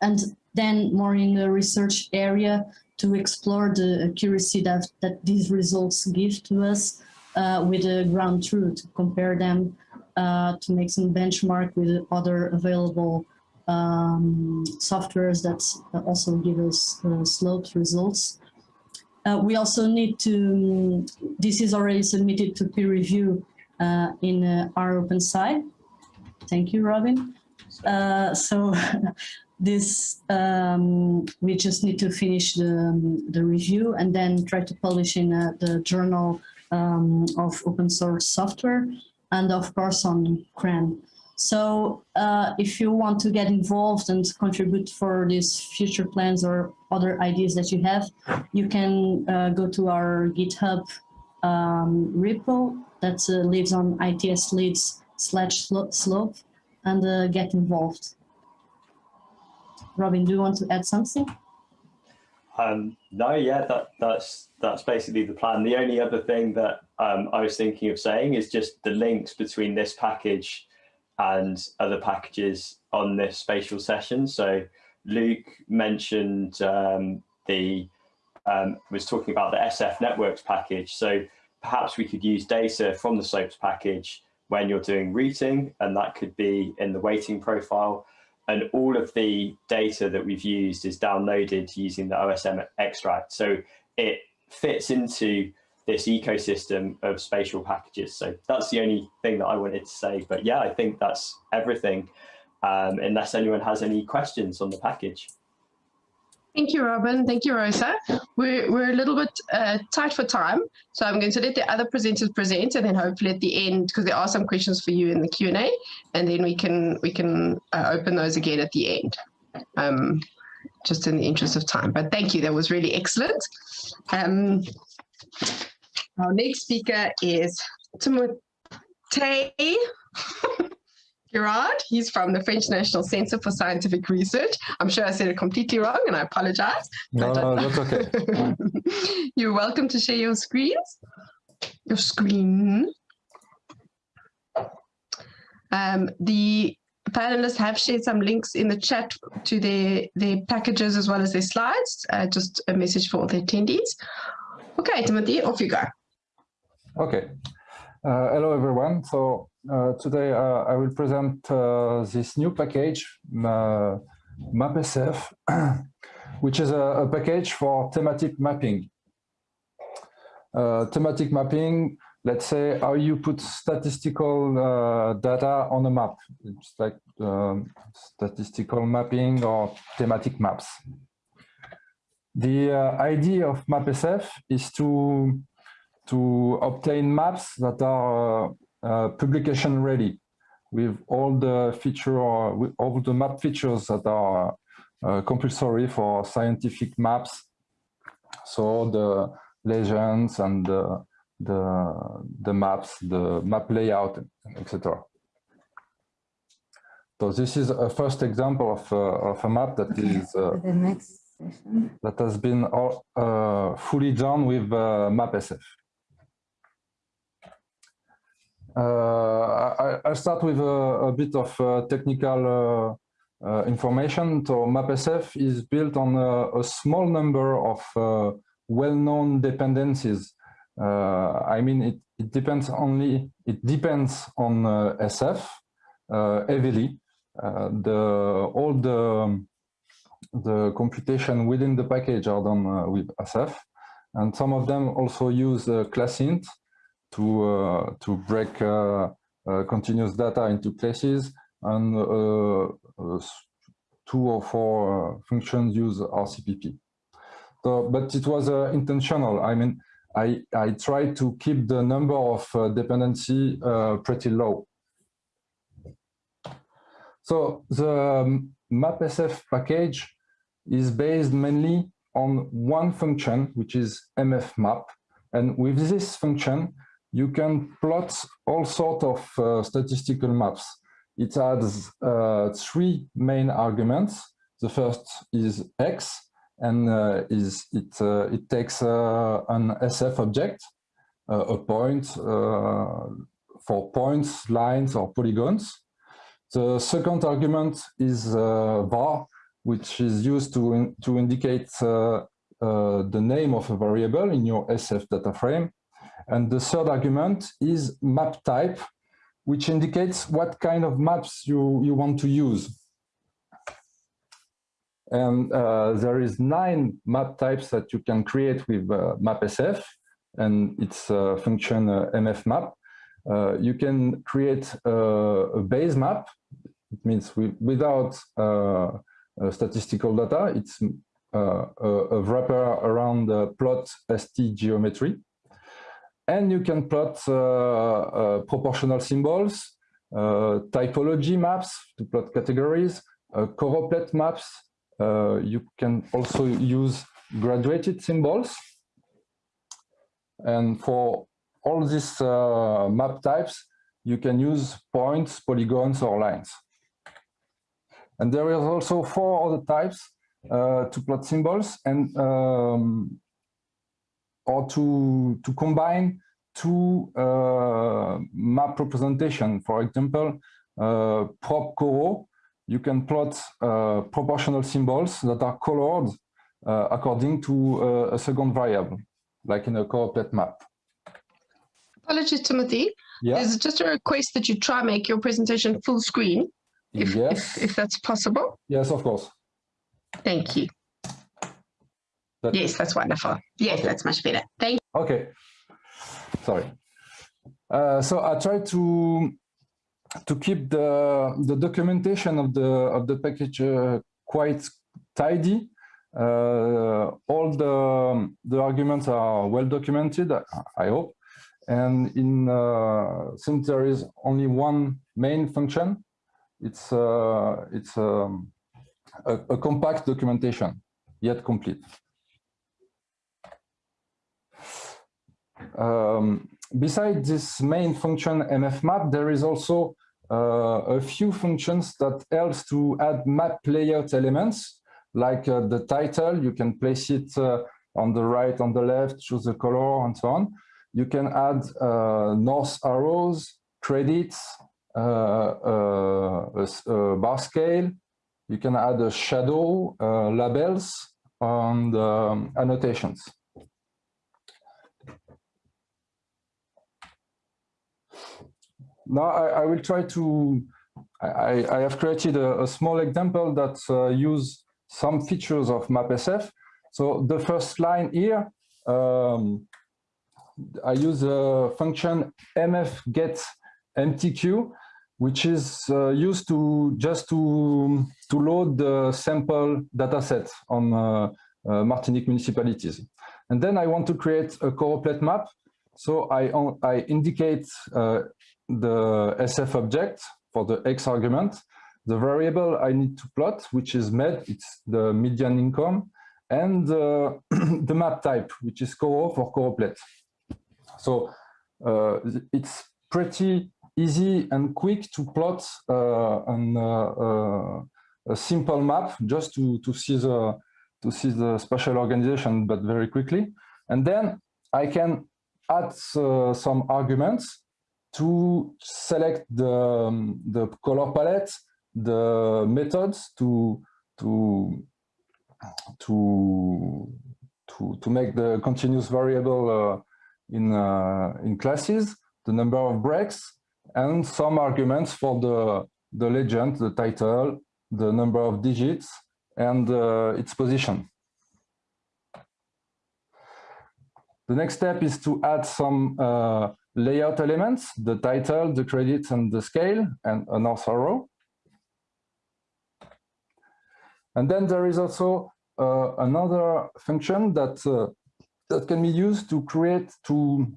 And then more in the research area to explore the accuracy that, that these results give to us uh, with the ground truth, to compare them uh, to make some benchmark with other available um, softwares that also give us uh, slopes results. Uh, we also need to, this is already submitted to peer review uh, in uh, rOpenSci. Thank you, Robin. So this, um, we just need to finish the, the review and then try to publish in uh, the journal um, of open source software and of course on CRAN. So uh, if you want to get involved and contribute for these future plans or other ideas that you have, you can uh, go to our GitHub um, repo that uh, lives on ITS Leeds slash slope and uh, get involved. Robin, do you want to add something? Um, no, yeah, that, that's that's basically the plan. The only other thing that um, I was thinking of saying is just the links between this package and other packages on this spatial session. So Luke mentioned um, the, um, was talking about the SF networks package. So perhaps we could use data from the slopes package when you're doing routing, and that could be in the weighting profile. And all of the data that we've used is downloaded using the OSM extract. So it fits into this ecosystem of spatial packages. So that's the only thing that I wanted to say. But yeah, I think that's everything, um, unless anyone has any questions on the package. Thank you, Robin. Thank you, Rosa. We're, we're a little bit uh, tight for time, so I'm going to let the other presenters present, and then hopefully at the end, because there are some questions for you in the Q and A, and then we can we can uh, open those again at the end, um, just in the interest of time. But thank you, that was really excellent. Um, our next speaker is Timothée Giraud. He's from the French National Center for Scientific Research. I'm sure I said it completely wrong and I apologize. No, no, that's okay. You're welcome to share your screens. Your screen. Um, the panelists have shared some links in the chat to their, their packages as well as their slides. Uh, just a message for all the attendees. Okay, Timothy, off you go. Okay. Uh, hello, everyone. So uh, today uh, I will present this new package, MapSF, which is a, a, package for thematic mapping. thematic mapping, let's say how you put statistical uh, data on a map. It's like um, statistical mapping or thematic maps. The uh, idea of MapSF is to to obtain maps that are uh, publication ready with all the feature with all the map features that are uh, compulsory for scientific maps. So the legends and the, the, the maps, the map layout, etc. So this is a first example of, uh, of a map that is uh, the next session. that has been uh, fully done with uh, MapSF. Uh, I, will start with a, a, bit of uh, technical uh, information. So MapSF is built on a, a small number of well-known dependencies. I mean, it, it, depends only, it depends on SF heavily. the all the the computation within the package are done uh, with SF. and some of them also use uh, classInt to uh, to break uh, uh, continuous data into classes, and two or four functions use RCPP. So, but it was intentional. I mean, I, I tried to keep the number of dependency pretty low. So the um, MapSF package is based mainly on one function, which is mfmap. And with this function, you can plot all sorts of uh, statistical maps. It has uh, three main arguments. The first is x, and uh, is it uh, it takes uh, an SF object, uh, a point for points, lines, or polygons. The second argument is var, which is used to, in, to indicate the name of a variable in your SF data frame. And the third argument is map type, which indicates what kind of maps you, you want to use. And uh, there is nine map types that you can create with uh, MapSF and its uh, function uh, mfmap. Uh, you can create a base map. It means we, without uh, statistical data. It's uh, a, a, wrapper around the plot ST geometry. And you can plot uh, proportional symbols, typology maps to plot categories, choropleth maps. you can also use graduated symbols. And for all these uh, map types, you can use points, polygons, or lines. And there is also four other types uh, to plot symbols and um, or to to combine two uh, map representation. For example, uh, prop choro, you can plot uh, proportional symbols that are colored uh, according to uh, a second variable, like in a choropleth map. Apologies, Timothy. Yeah. There's just a request that you try make your presentation full screen if, yes. if, if that's possible. Yes, of course. Thank you. That, yes, that's wonderful. Yes, okay. that's much better. Thank you. Okay. Sorry. Uh, so I try to to keep the the documentation of the of the package uh, quite tidy. Uh, all the the arguments are well documented. I hope. And in uh, since there is only one main function, it's uh, it's um, a, a, compact documentation, yet complete. Um, besides this main function mfmap, there is also uh, a few functions that helps to add map layout elements, like uh, the title, you can place it uh, on the right, on the left, choose the color, and so on. You can add uh, north arrows, credits, uh, uh, a, bar scale. You can add a shadow, labels, and um, annotations. Now I, I, will try to, I, I have created a, a, small example that uh, use some features of MapSF. So the first line here, um, I use a function mfget MTQ, which is uh, used to just to to load the sample dataset on uh, uh, Martinique municipalities. And then I want to create a choropleth map. So I, I indicate uh, the SF object for the X argument, the variable I need to plot, which is MED, it's the median income, and uh, the map type, which is choro for choropleth. So uh, it's pretty easy and quick to plot uh, an, uh, uh, a simple map just to, to see the to see the spatial organization, but very quickly. And then I can add uh, some arguments to select the, um, the color palette, the methods to, to, to, to, to make the continuous variable uh, in, uh, in classes, the number of breaks, and some arguments for the, the legend, the title, the number of digits, and uh, its position. the next step is to add some uh, layout elements, the title, the credits, and the scale, and an author row. And then there is also uh, another function that uh, that can be used to create to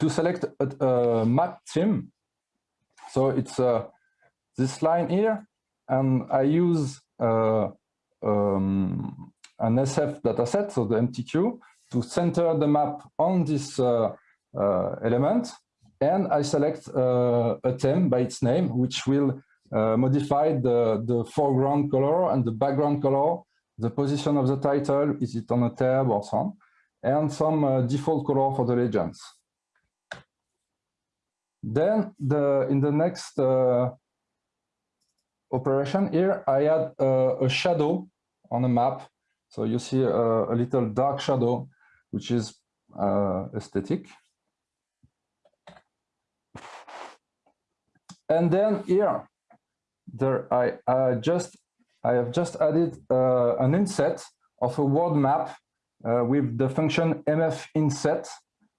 to select a, a map theme. So it's uh, this line here, and I use uh, um, an SF dataset, so the MTQ, to center the map on this uh, element, and I select uh, a theme by its name, which will uh, modify the, the foreground color and the background color, the position of the title, is it on a tab or so on, and some uh, default color for the legends. Then the in the next uh, operation here, I add uh, a shadow on a map. So you see a, a little dark shadow, which is uh, aesthetic. And then here, there I, I just I have just added uh, an inset of a world map uh, with the function mf inset.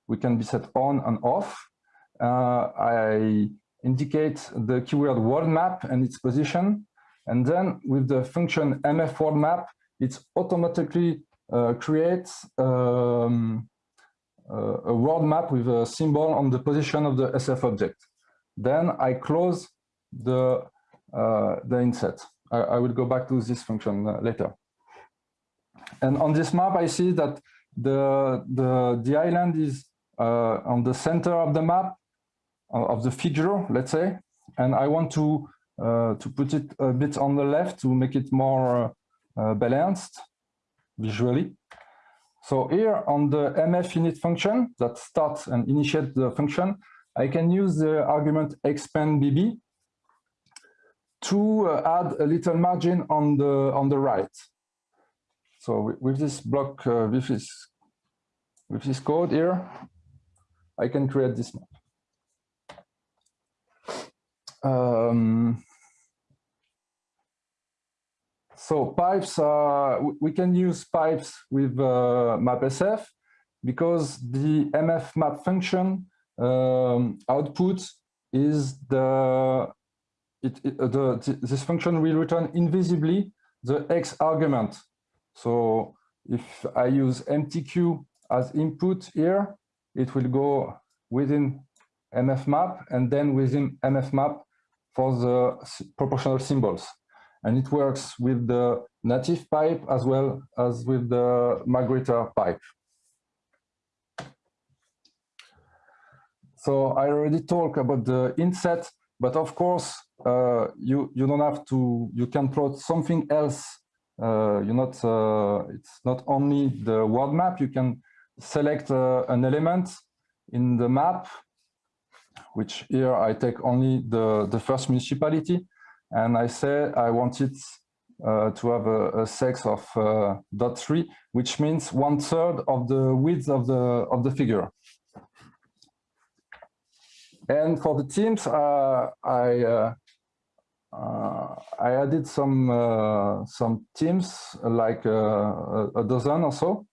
We can be set on and off. Uh, I indicate the keyword world map and its position. And then with the function mf world map, it automatically uh, creates um, uh, a world map with a symbol on the position of the SF object. Then I close the, uh, the inset. I, I, will go back to this function uh, later. And on this map, I see that the, the, the island is uh, on the center of the map, uh, of the figure, let's say, and I want to, uh, to put it a bit on the left to make it more balanced visually. So here on the mf init function that starts and initiates the function, I can use the argument expand bb to uh, add a little margin on the on the right. So with this block, uh, with this with this code here, I can create this map. Um, so pipes, uh, we can use pipes with uh, mapsf because the mf map function um, output is the, it, it, uh, the this function will return invisibly the x argument. So if I use mtq as input here, it will go within mfmap and then within mfmap for the proportional symbols. And it works with the native pipe as well as with the magrittr pipe. So I already talked about the inset, but of course, uh, you, you don't have to, you can plot something else. Uh, you're not, uh, it's not only the world map, you can select uh, an element in the map, which here I take only the, the first municipality. And I say I want it uh, to have a, a cex of uh, dot three, which means one third of the width of the of the figure. And for the teams, uh, I uh, uh, I added some some teams like a dozen or so.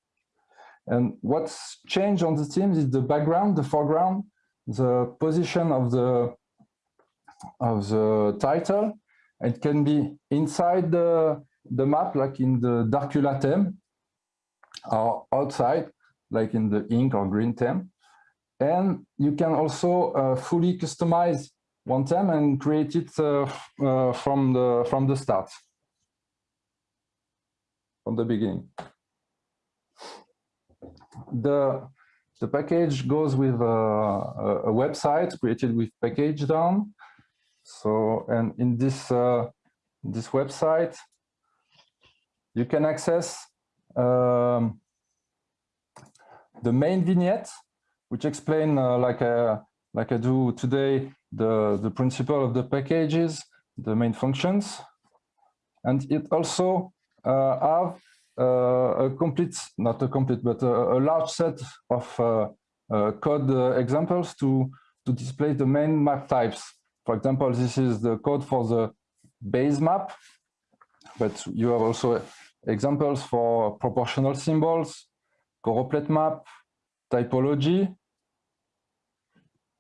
And what's changed on the teams is the background, the foreground, the position of the of the title. It can be inside the the map, like in the Darkula theme, or outside, like in the ink or green theme. And you can also uh, fully customize one theme and create it uh, uh, from the from the start, from the beginning. The the package goes with a, a, website created with pkgdown. So, and in this uh, this website, you can access um, the main vignette which explain uh, like I, like I do today the the principle of the packages, the main functions, and it also uh, have uh, a complete, not a complete, but a, a large set of uh, uh, code examples to to display the main map types. For example, this is the code for the base map, but you have also examples for proportional symbols, choropleth map, typology,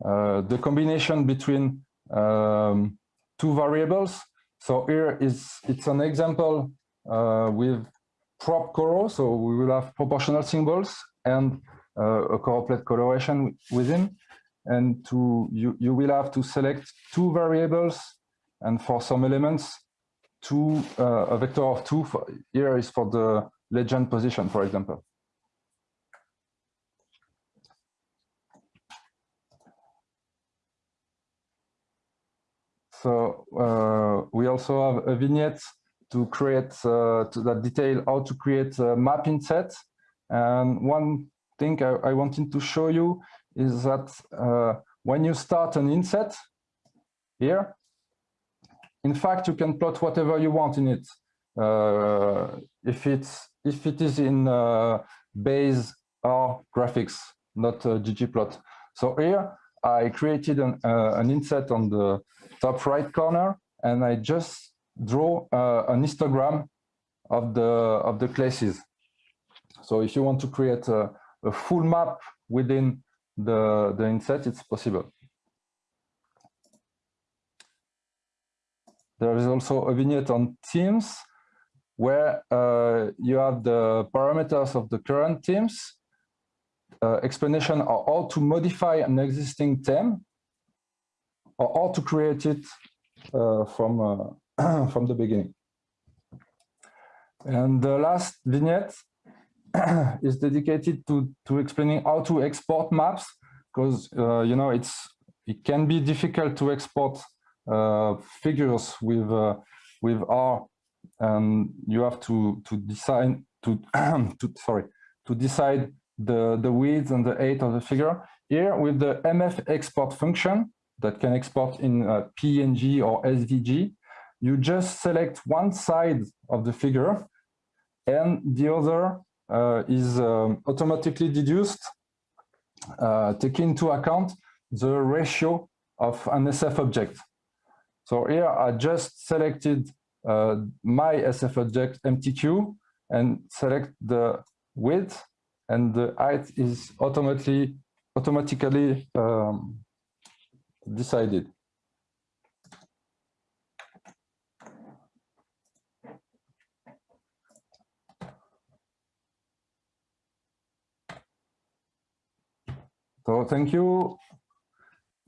uh, the combination between um, two variables. So here is it's an example uh, with prop color. So we will have proportional symbols and uh, a choropleth coloration within. And to you, you will have to select two variables and for some elements, two uh, a vector of two. For, here is for the legend position, for example. So uh, we also have a vignette to create uh, to that detail how to create a map inset. And one thing I, I wanted to show you is that uh, when you start an inset here, in fact, you can plot whatever you want in it. Uh, if it's if it is in uh, base or graphics, not ggplot. So here I created an, uh, an inset on the top right corner, and I just draw uh, an histogram of the of the classes. So if you want to create a, a full map within the the inset, it's possible. There is also a vignette on teams where uh, you have the parameters of the current uh, explanation of how to modify an existing term or how to create it uh, from, uh, from the beginning. And the last vignette is dedicated to, to explaining how to export maps, because, uh, you know, it's it can be difficult to export uh, figures with, uh, with R, and you have to, to decide, to, to, sorry, to decide the, the width and the height of the figure. Here, with the MF export function, that can export in uh, PNG or SVG, you just select one side of the figure and the other uh, is um, automatically deduced, uh, taking into account the ratio of an SF object. So here I just selected uh, my SF object MTQ and select the width and the height is automatically automatically um, decided. So thank you.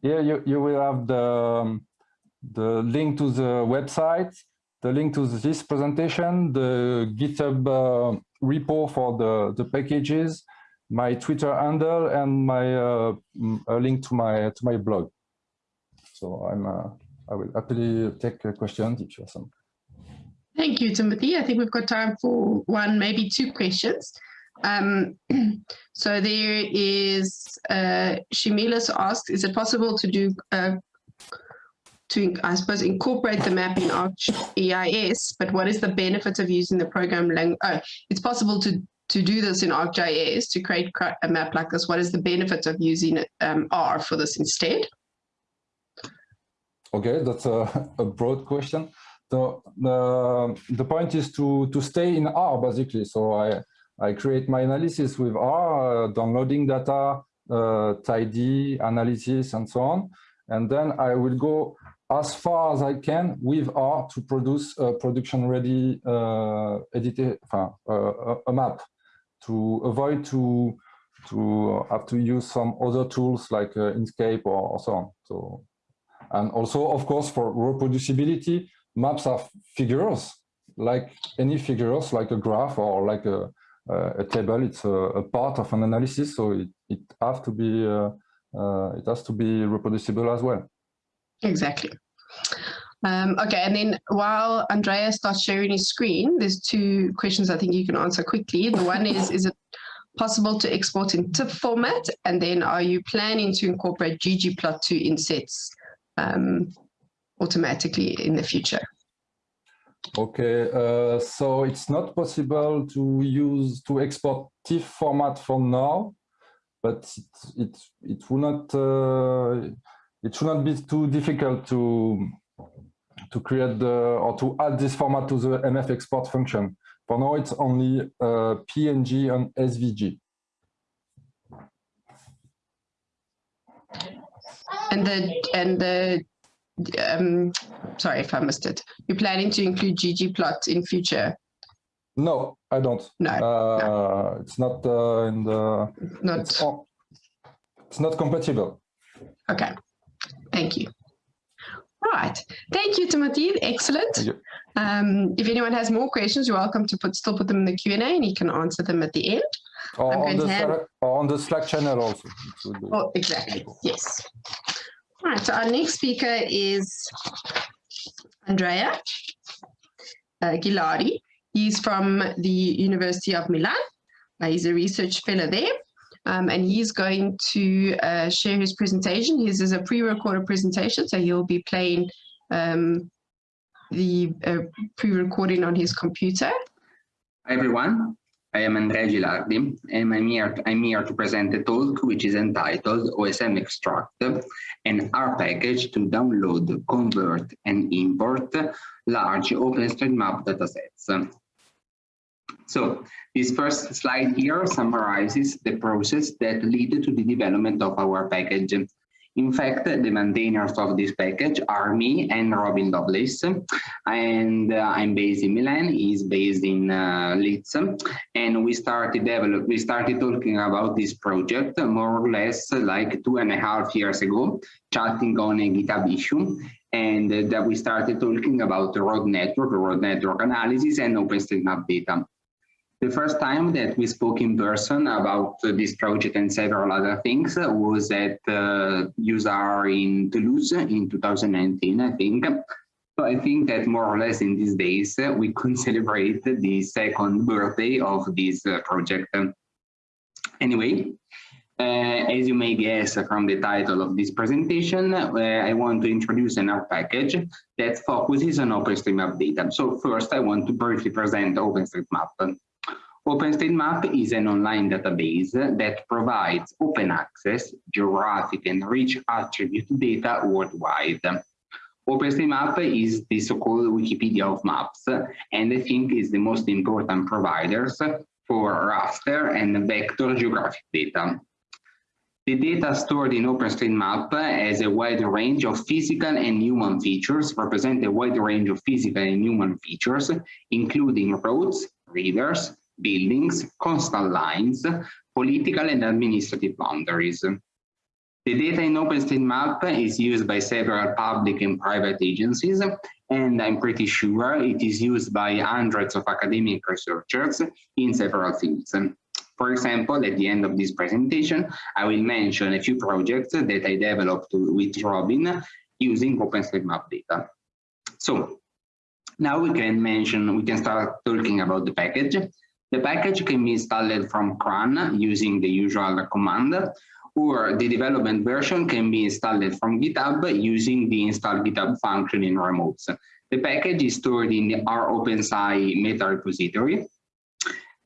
Here you, you will have the, um, the link to the website, the link to this presentation, the GitHub uh, repo for the, the packages, my Twitter handle, and my uh, link to my to my blog. So I'm, uh, I will happily take questions if you have some. Thank you, Timothy. I think we've got time for one, maybe two questions. Um, so there is, uh, Shimilas asked, is it possible to do, uh, to, I suppose, incorporate the map in ArcGIS, but what is the benefit of using the program language? Oh, it's possible to, to do this in ArcGIS, to create a map like this. What is the benefit of using um, R for this instead? Okay, that's a, a broad question. So the, the point is to, to stay in R basically. So I, I create my analysis with R, uh, downloading data, uh, tidy, analysis, and so on. And then I will go as far as I can with R to produce a production-ready uh, edited, uh, a map to avoid to to have to use some other tools like uh, Inkscape or, or so on. So and also, of course, for reproducibility, maps are figures, like any figures, like a graph or like a, a table. It's a, a, part of an analysis, so it, it has to be uh, uh, it has to be reproducible as well. Exactly. Um, okay, and then while Andrea starts sharing his screen, there's two questions I think you can answer quickly. The one is, is it possible to export in TIFF format? And then are you planning to incorporate ggplot2 insets um, automatically in the future. Okay, uh, so it's not possible to use to export TIFF format for now, but it it it will not uh, it should not be too difficult to to create the or to add this format to the MF export function. For now, it's only uh, PNG and SVG. And the and the um, sorry if I missed it. You're planning to include ggplot in future? No, I don't. No, Uh, It's not uh, in the, not it's it's not compatible. okay. Thank you. Right. Thank you, Timothy. Excellent. You. Um, if anyone has more questions, you're welcome to put still put them in the Q and A, and you can answer them at the end. Or I'm on the, Slack- or on the Slack channel also. It will do. Oh, exactly. Yes. All right. So our next speaker is Andrea uh. He's from the University of Milan. Uh, he's a research fellow there. Um, and he's going to uh, share his presentation. His is a pre-recorded presentation, so he'll be playing um, the uh, pre-recording on his computer. Hi everyone, I am Andrea Gilardi and I'm here, I'm here to present a talk which is entitled OSM Extract, an R package to download, convert and import large OpenStreetMap datasets. So this first slide here summarizes the process that led to the development of our package. In fact, the maintainers of this package are me and Robin Lovelace, and uh, I'm based in Milan. He's based in uh, Leeds, and we started develop. We started talking about this project more or less like two and a half years ago, chatting on a GitHub issue, and uh, that we started talking about the road network, road network analysis, and OpenStreetMap data. The first time that we spoke in person about this project and several other things was at uh, useR in Toulouse in 2019, I think. So I think that more or less in these days, uh, we could celebrate the second birthday of this uh, project. Anyway, uh, as you may guess from the title of this presentation, uh, I want to introduce an R package that focuses on OpenStreetMap data. So first, I want to briefly present OpenStreetMap. OpenStreetMap is an online database that provides open access, geographic and rich attribute data worldwide. OpenStreetMap is the so-called Wikipedia of maps, and I think is the most important providers for raster and vector geographic data. The data stored in OpenStreetMap has a wide range of physical and human features, represent a wide range of physical and human features, including roads, rivers, buildings, coastal lines, political and administrative boundaries. The data in OpenStreetMap is used by several public and private agencies, and I'm pretty sure it is used by hundreds of academic researchers in several fields. For example, at the end of this presentation, I will mention a few projects that I developed with Robin using OpenStreetMap data. So now we can mention, we can start talking about the package. The package can be installed from CRAN using the usual command, or the development version can be installed from GitHub using the install GitHub function in remotes. The package is stored in the OpenSci meta repository.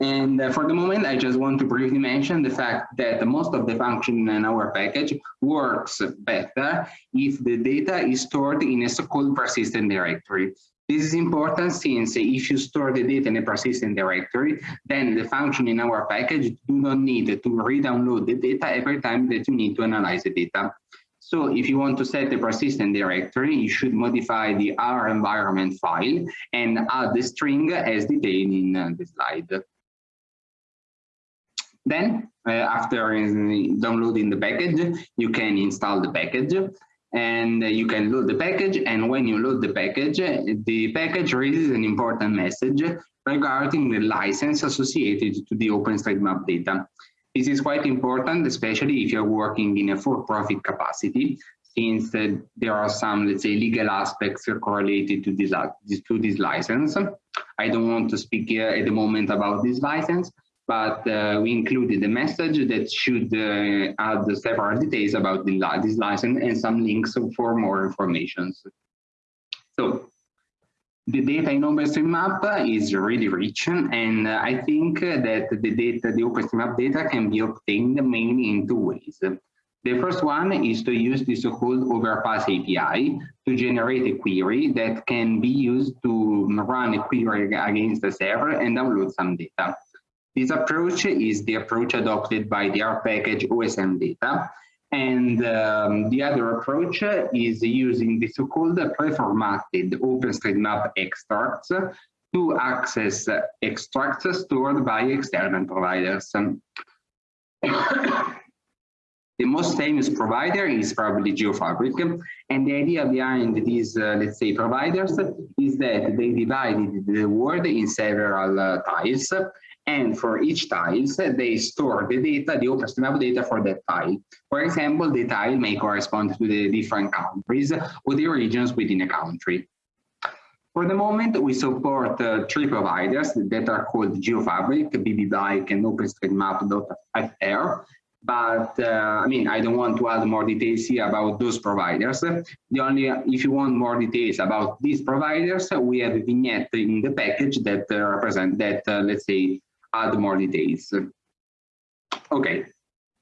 And uh, for the moment, I just want to briefly mention the fact that most of the function in our package works better if the data is stored in a so-called persistent directory. This is important since if you store the data in a persistent directory, then the function in our package do not need to re-download the data every time that you need to analyze the data. So if you want to set a persistent directory, you should modify the R environment file and add the string as detailed in uh, the slide. Then, uh, after downloading the package, you can install the package and you can load the package. And when you load the package, the package raises an important message regarding the license associated to the OpenStreetMap data. This is quite important, especially if you're working in a for-profit capacity, since uh, there are some, let's say, legal aspects correlated to this, to this license. I don't want to speak here at the moment about this license, but uh, we included a message that should uh, add several details about the, this license and some links for more information. So the data in OpenStreetMap is really rich, and uh, I think that the data, the OpenStreetMap data can be obtained mainly in two ways. The first one is to use the so-called Overpass API to generate a query that can be used to run a query against the server and download some data. This approach is the approach adopted by the R package OSM data, And um, the other approach is using the so-called preformatted OpenStreetMap extracts to access extracts stored by external providers. The most famous provider is probably Geofabrik. And the idea behind these, uh, let's say, providers is that they divided the world in several uh, tiles. And for each tiles, they store the data, the open OpenStreetMap data for that tile. For example, the tile may correspond to the different countries or the regions within a country. For the moment, we support uh, three providers that are called Geofabrik, BBBike, and OpenStreetMap.fr. But uh, I mean, I don't want to add more details here about those providers. The only, if you want more details about these providers, we have a vignette in the package that uh, represent that, uh, let's say, add more details. Okay,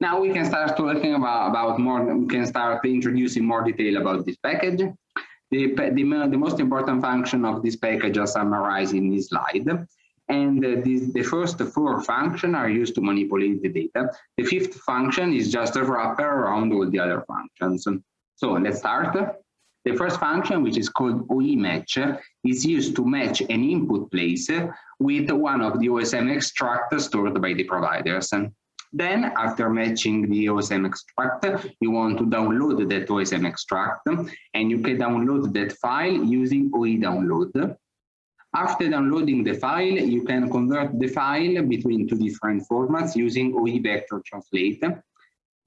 now we can start talking about, about more, we can start introducing more detail about this package. The, the, the most important function of this package are summarized in this slide. And uh, the first four functions are used to manipulate the data. The fifth function is just a wrapper around all the other functions. So let's start. The first function, which is called OE match, is used to match an input place with one of the OSM extract stored by the providers. And then, after matching the OSM extract, you want to download that OSM extract, and you can download that file using OE download. After downloading the file, you can convert the file between two different formats using OE vector translate.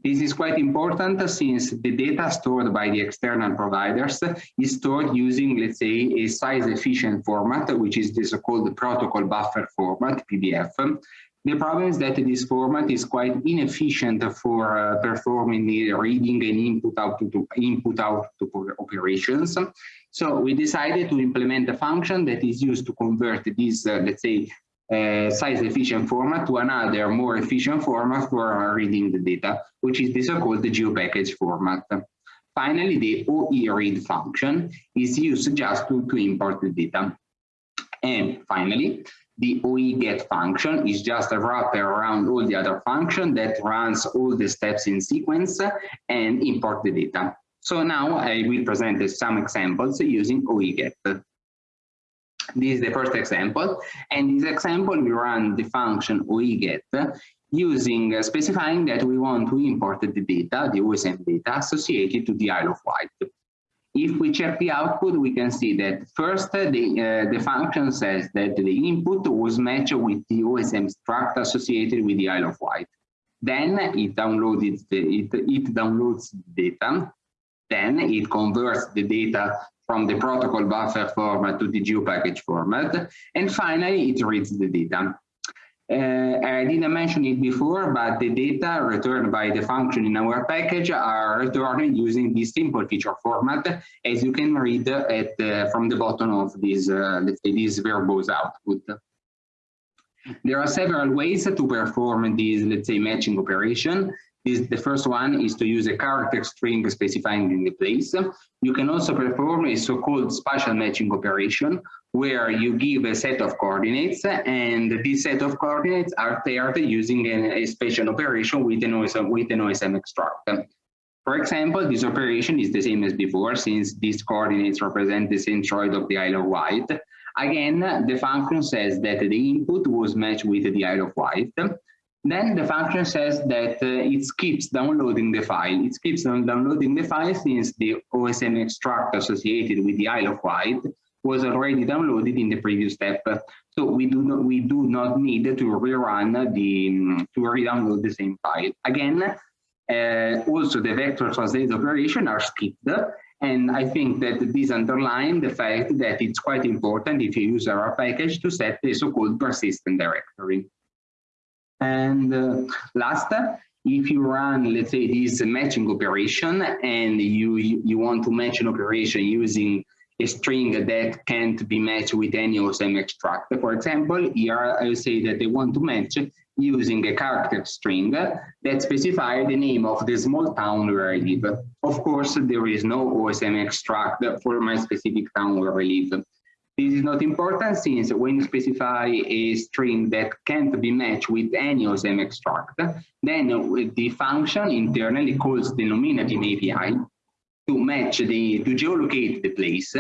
This is quite important since the data stored by the external providers is stored using, let's say, a size efficient format, which is the so-called protocol buffer format, PBF. The problem is that this format is quite inefficient for uh, performing the reading and input output input output operations. So we decided to implement a function that is used to convert this, uh, let's say, Eh, size efficient format to another more efficient format for reading the data, which is the so-called GeoPackage format. Finally, the OE read function is used just to, to import the data. And finally, the OE get function is just a wrapper around all the other function that runs all the steps in sequence and import the data. So now I will present some examples using OEGET. This is the first example, and this example we run the function OEGET using uh, specifying that we want to import the data, the OSM data associated to the Isle of Wight. If we check the output, we can see that first uh, the, uh, the function says that the input was matched with the OSM extract associated with the Isle of Wight. Then it downloaded the, it, it downloads the data then it converts the data from the protocol buffer format to the GeoPackage format. And finally, it reads the data. Uh, I didn't mention it before, but the data returned by the function in our package are returned using this simple feature format, as you can read at uh, from the bottom of this, uh, let's say, this verbose output. There are several ways to perform this, let's say, matching operation. This, the first one is to use a character string specifying in the place. You can also perform a so-called spatial matching operation where you give a set of coordinates and this set of coordinates are paired using an, a spatial operation with an, OSM, with an OSM extract. For example, this operation is the same as before since these coordinates represent the centroid of the Isle of Wight. Again, the function says that the input was matched with the Isle of Wight. Then the function says that uh, it skips downloading the file. It skips downloading the file since the OSM extract associated with the Isle of Wight was already downloaded in the previous step. So we do not we do not need to rerun the to re-download the same file. Again, uh, also the vector translate operation are skipped. And I think that this underlines the fact that it's quite important if you use our package to set the so-called persistent directory. And uh, last, if you run, let's say, this matching operation and you, you, want to match an operation using a string that can't be matched with any OSM extract. For example, here I say that they want to match using a character string that specifies the name of the small town where I live. Of course, there is no OSM extract for my specific town where I live. This is not important since when you specify a string that can't be matched with any OSM extract, then the function internally calls the Nominatim API to match the, to geolocate the place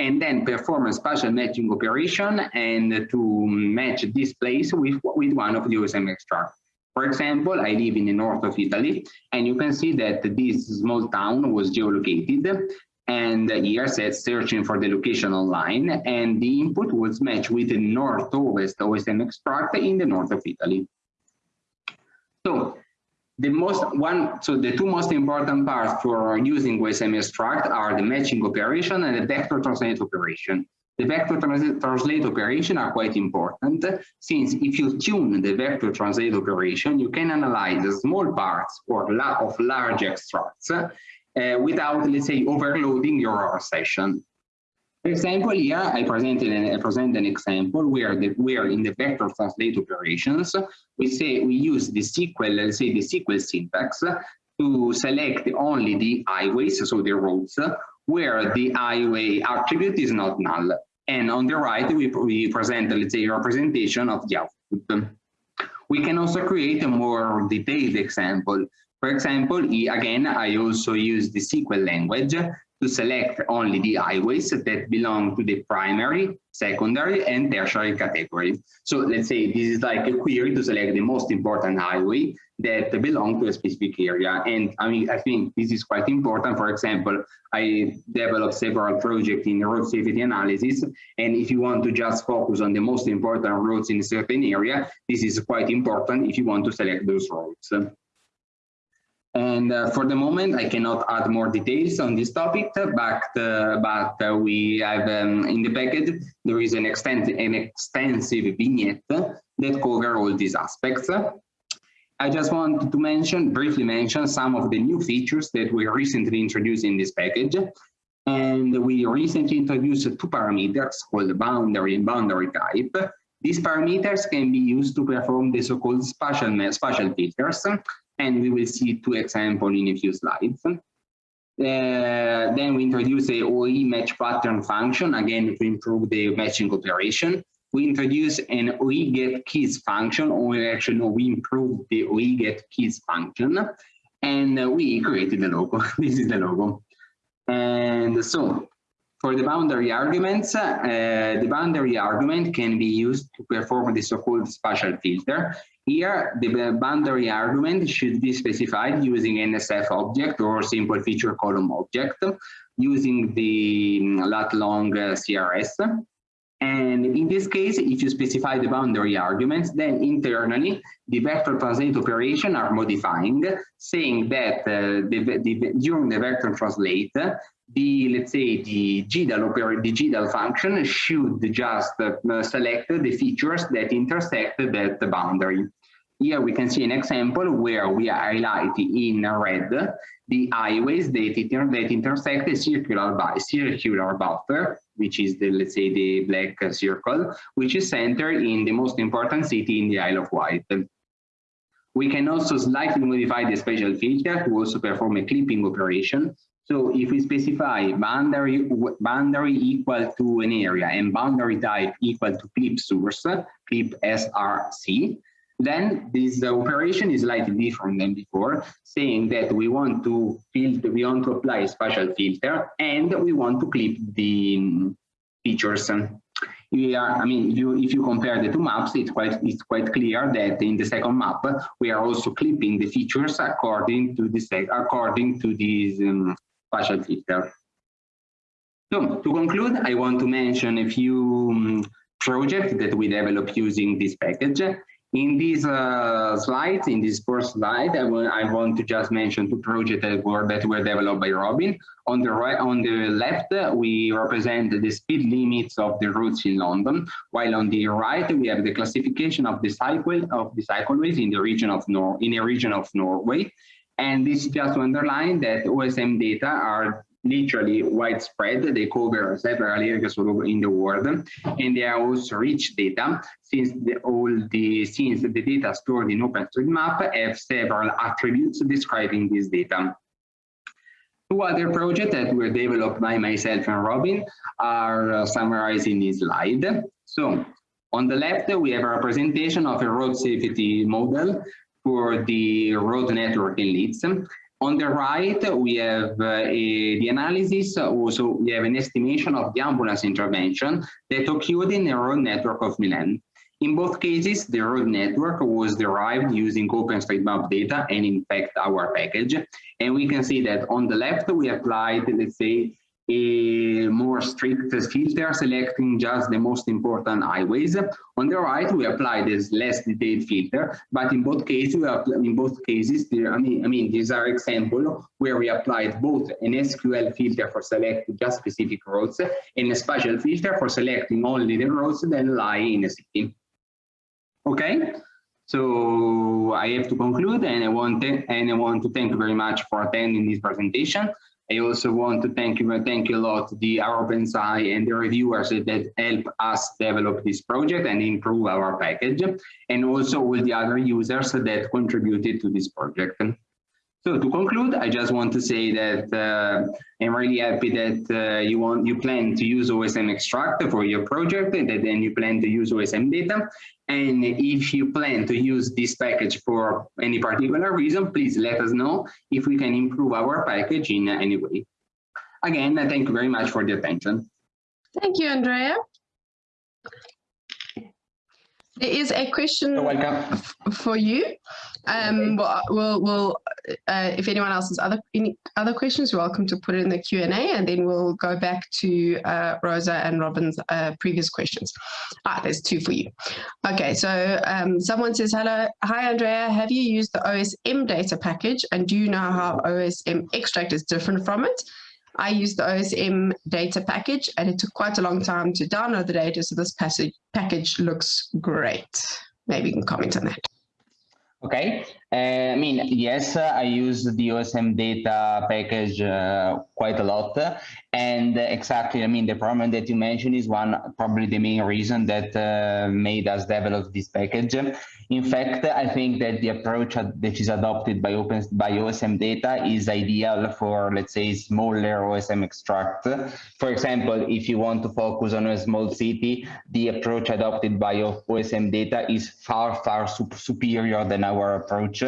and then perform a spatial matching operation and to match this place with, with one of the OSM extract. For example, I live in the north of Italy, and you can see that this small town was geolocated, and here says searching for the location online, and the input was matched with the northwest OSM extract in the north of Italy. So the most one, so the two most important parts for using OSM extract are the matching operation and the vector translate operation. The vector translate, translate operation are quite important since if you tune the vector translate operation, you can analyze the small parts or of large extracts uh, without, let's say, overloading your session. For example, here I presented an, I present an example where the where in the vector translate operations we say we use the SQL, let's say the SQL syntax to select only the highways, so the roads, where the highway attribute is not null. And on the right, we, we present, let's say, a representation of the output. We can also create a more detailed example. For example, again, I also use the SQL language to select only the highways that belong to the primary, secondary, and tertiary category. So let's say this is like a query to select the most important highway that belong to a specific area. And I mean, I think this is quite important. For example, I developed several projects in road safety analysis. And if you want to just focus on the most important roads in a certain area, this is quite important if you want to select those roads. And uh, for the moment, I cannot add more details on this topic, but, uh, but uh, we have um, in the package, there is an, extent an extensive vignette that cover all these aspects. I just want to mention, briefly mention some of the new features that we recently introduced in this package. And we recently introduced two parameters called boundary and boundary type. These parameters can be used to perform the so-called spatial, spatial filters and we will see two examples in a few slides. Uh, then we introduce a OE match pattern function, again, to improve the matching operation. We introduce an OE get keys function, or actually no, we improve the OE get keys function, and uh, we created the logo. this is the logo. And so for the boundary arguments, uh, the boundary argument can be used to perform the so-called spatial filter. Here, the boundary argument should be specified using NSF object or simple feature column object using the um, lat long uh, CRS. And in this case, if you specify the boundary arguments, then internally, the vector translate operation are modifying, saying that uh, the, the, during the vector translate, the, let's say, the GDAL, the GDAL function should just uh, select the features that intersect that boundary. Here we can see an example where we highlight in red the highways that, inter that intersect the circular, by circular buffer, which is the, let's say, the black circle, which is centered in the most important city in the Isle of Wight. We can also slightly modify the spatial filter to also perform a clipping operation. So if we specify boundary, boundary equal to an area and boundary type equal to clip source, clip SRC, then this operation is slightly different than before, saying that we want to filter, we want to apply a spatial filter, and we want to clip the features. We are, I mean, you, if you compare the two maps, it's quite, it's quite clear that in the second map, we are also clipping the features according to this, according to this um, spatial filter. So to conclude, I want to mention a few um, projects that we developed using this package. In these uh, slides, in this first slide, I, I want to just mention two projects that were, that were developed by Robin. On the right, on the left, we represent the speed limits of the routes in London, while on the right, we have the classification of the cycle of the cycleways in the region of Nor in a region of Norway. And this is just to underline that OSM data are literally widespread. They cover several areas in the world, and they are also rich data since the, all the since the data stored in OpenStreetMap have several attributes describing this data. Two other projects that were developed by myself and Robin are uh, summarized in this slide. So on the left, we have a representation of a road safety model for the road network in Leeds. On the right, we have uh, a, the analysis, also we have an estimation of the ambulance intervention that occurred in the road network of Milan. In both cases, the road network was derived using OpenStreetMap data and in fact our package. And we can see that on the left, we applied, let's say, more strict filter selecting just the most important highways. On the right, we apply this less detailed filter, but in both cases, we in both cases, I mean, I mean, these are examples where we applied both an SQL filter for selecting just specific roads and a spatial filter for selecting only the roads that lie in a city. Okay, so I have to conclude and I want and I want to thank you very much for attending this presentation. I also want to thank you, thank you a lot the OpenSci and the reviewers that help us develop this project and improve our package, and also all the other users that contributed to this project. So to conclude, I just want to say that uh, I'm really happy that uh, you want you plan to use OSM extract for your project and then you plan to use OSM data. And if you plan to use this package for any particular reason, please let us know if we can improve our package in any way. Again, I thank you very much for the attention. Thank you, Andrea. There is a question You're welcome. for you. Um, we'll, we'll, we'll uh, if anyone else has other any other questions, you're welcome to put it in the Q and A, and then we'll go back to uh, Rosa and Robin's uh, previous questions. Ah, there's two for you. Okay, so um, someone says, "Hello, hi Andrea. Have you used the OSM data package, and do you know how OSM extract is different from it?" I used the OSM data package and it took quite a long time to download the data. So this passage, package looks great. Maybe you can comment on that. Okay, I mean, yes, uh, I use the OSM data package uh, quite a lot. And exactly, I mean, the problem that you mentioned is one, probably the main reason that uh, made us develop this package. In fact, I think that the approach that is adopted by Open by OSM data is ideal for, let's say, smaller OSM extract. For example, if you want to focus on a small city, the approach adopted by OSM data is far, far superior than our approach.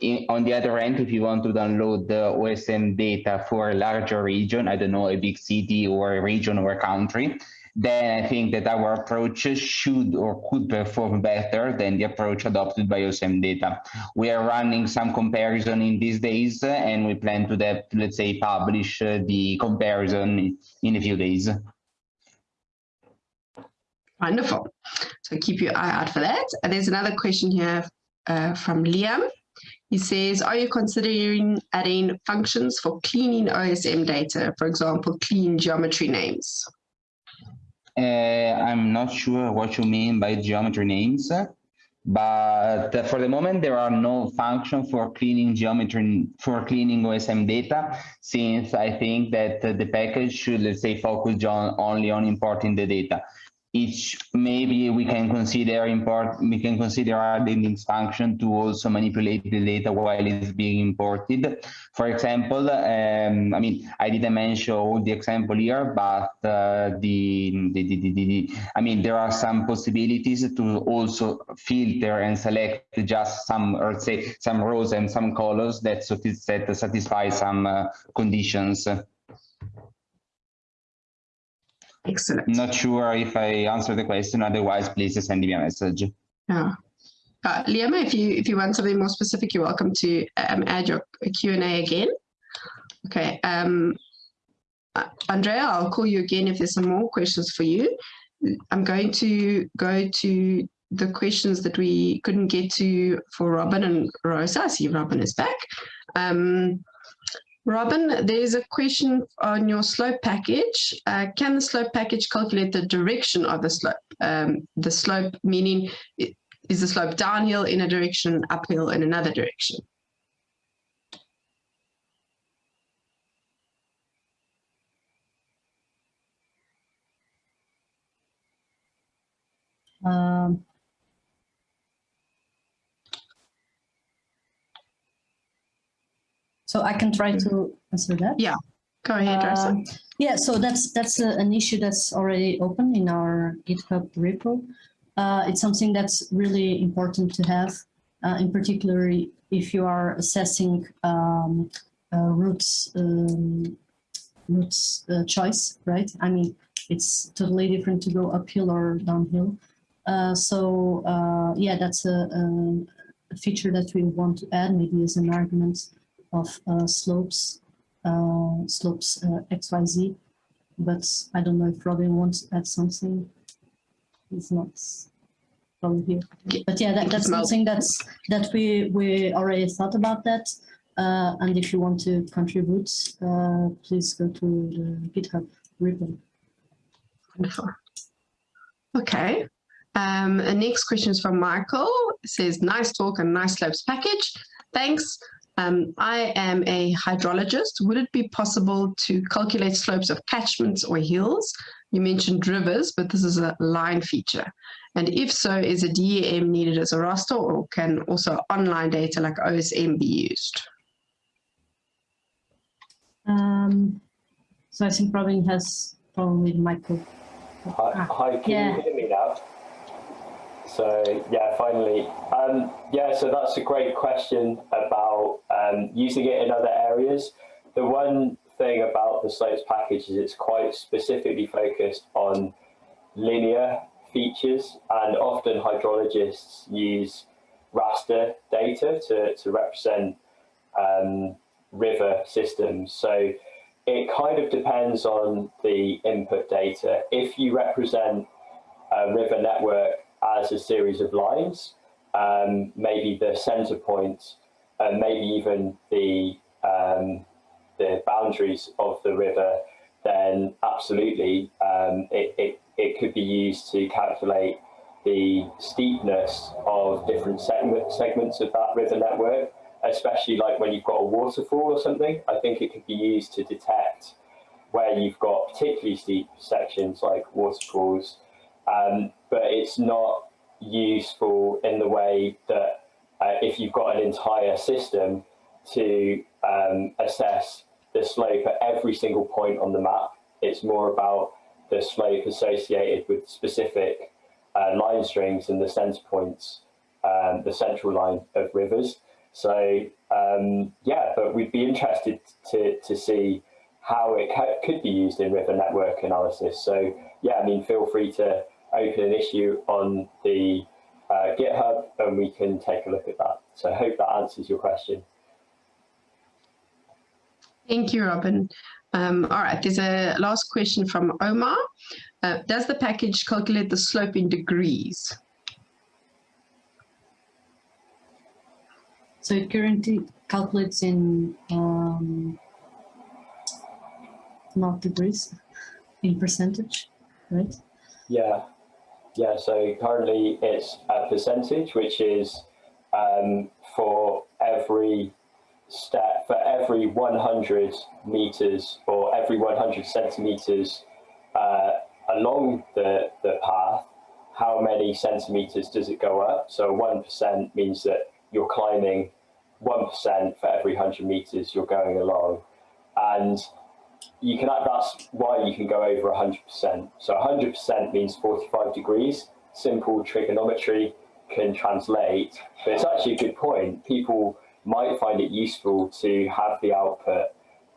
In, on the other end, if you want to download the OSM data for a larger region, I don't know, a big city or a region or a country, then I think that our approach should or could perform better than the approach adopted by OSM data. We are running some comparison in these days and we plan to, that, let's say, publish uh, the comparison in a few days. Wonderful. So keep your eye out for that. There's another question here uh, from Liam. He says, are you considering adding functions for cleaning OSM data, for example, clean geometry names? Uh, I'm not sure what you mean by geometry names, but for the moment there are no function for cleaning geometry for cleaning OSM data, since I think that the package should let's say focus on only on importing the data each maybe we can consider import we can consider adding this function to also manipulate the data while it's being imported. For example um, i mean i didn't mention all the example here but uh, the, the, the, the, i mean there are some possibilities to also filter and select just some or say some rows and some colors that satisfy some uh, conditions Excellent. Not sure if I answered the question. Otherwise, please send me a message. Yeah. Uh, Liam, if you if you want something more specific, you're welcome to um, add your Q&A again. Okay. Um, uh, Andrea, I'll call you again if there's some more questions for you. I'm going to go to the questions that we couldn't get to for Robin and Rosa. I see Robin is back. Um, Robin, there's a question on your slope package. Uh, can the slope package calculate the direction of the slope? Um, the slope meaning is the slope downhill in a direction, uphill in another direction? Um, So I can try to answer that. Yeah, go ahead. Um, Yeah, so that's that's a, an issue that's already open in our GitHub repo. Uh, it's something that's really important to have, uh, in particular if you are assessing um, uh, routes um, routes uh, choice, right? I mean, it's totally different to go uphill or downhill. Uh, so uh, yeah, that's a, a, a feature that we want to add, maybe as an argument of uh, slopes uh, slopes uh, XYZ, but I don't know if Robin wants to add something. It's not probably here. But yeah, that, that's something that's that we we already thought about that. Uh, and if you want to contribute, uh, please go to the GitHub repo. Wonderful. Okay. Um, the next question is from Michael. It says, nice talk and nice slopes package. Thanks. Um, I am a hydrologist. Would it be possible to calculate slopes of catchments or hills? You mentioned rivers, but this is a line feature. And if so, is a DEM needed as a raster or can also online data like OSM be used? Um, so I think Robin has problem with Michael. Hi, Ah, hi can yeah. you hear me now? So yeah, finally, um, yeah. So that's a great question about um, using it in other areas. The one thing about the slopes package is it's quite specifically focused on linear features, and often hydrologists use raster data to to represent um, river systems. So it kind of depends on the input data. If you represent a river network as a series of lines, um, maybe the center points, point, and maybe even the um, the boundaries of the river, then absolutely um, it, it, it could be used to calculate the steepness of different segment, segments of that river network, especially like when you've got a waterfall or something. I think it could be used to detect where you've got particularly steep sections like waterfalls, um, but it's not useful in the way that uh, if you've got an entire system to um, assess the slope at every single point on the map. It's more about the slope associated with specific uh, line strings and the center points, um, the central line of rivers. So um, yeah, but we'd be interested to, to see how it could be used in river network analysis. So yeah, I mean, feel free to open an issue on the uh, GitHub and we can take a look at that. So I hope that answers your question. Thank you, Robin. Um, all right, there's a last question from Omar. Uh, does the package calculate the slope in degrees? So it currently calculates in um, not degrees, in percentage, right? Yeah, yeah. So currently it's a percentage, which is um, for every step, for every 100 meters or every 100 centimeters uh, along the, the path, how many centimeters does it go up? So 1% means that you're climbing 1% for every 100 meters you're going along. And you can that's why you can go over 100%. So 100% means 45 degrees. Simple trigonometry can translate, but it's actually a good point. People might find it useful to have the output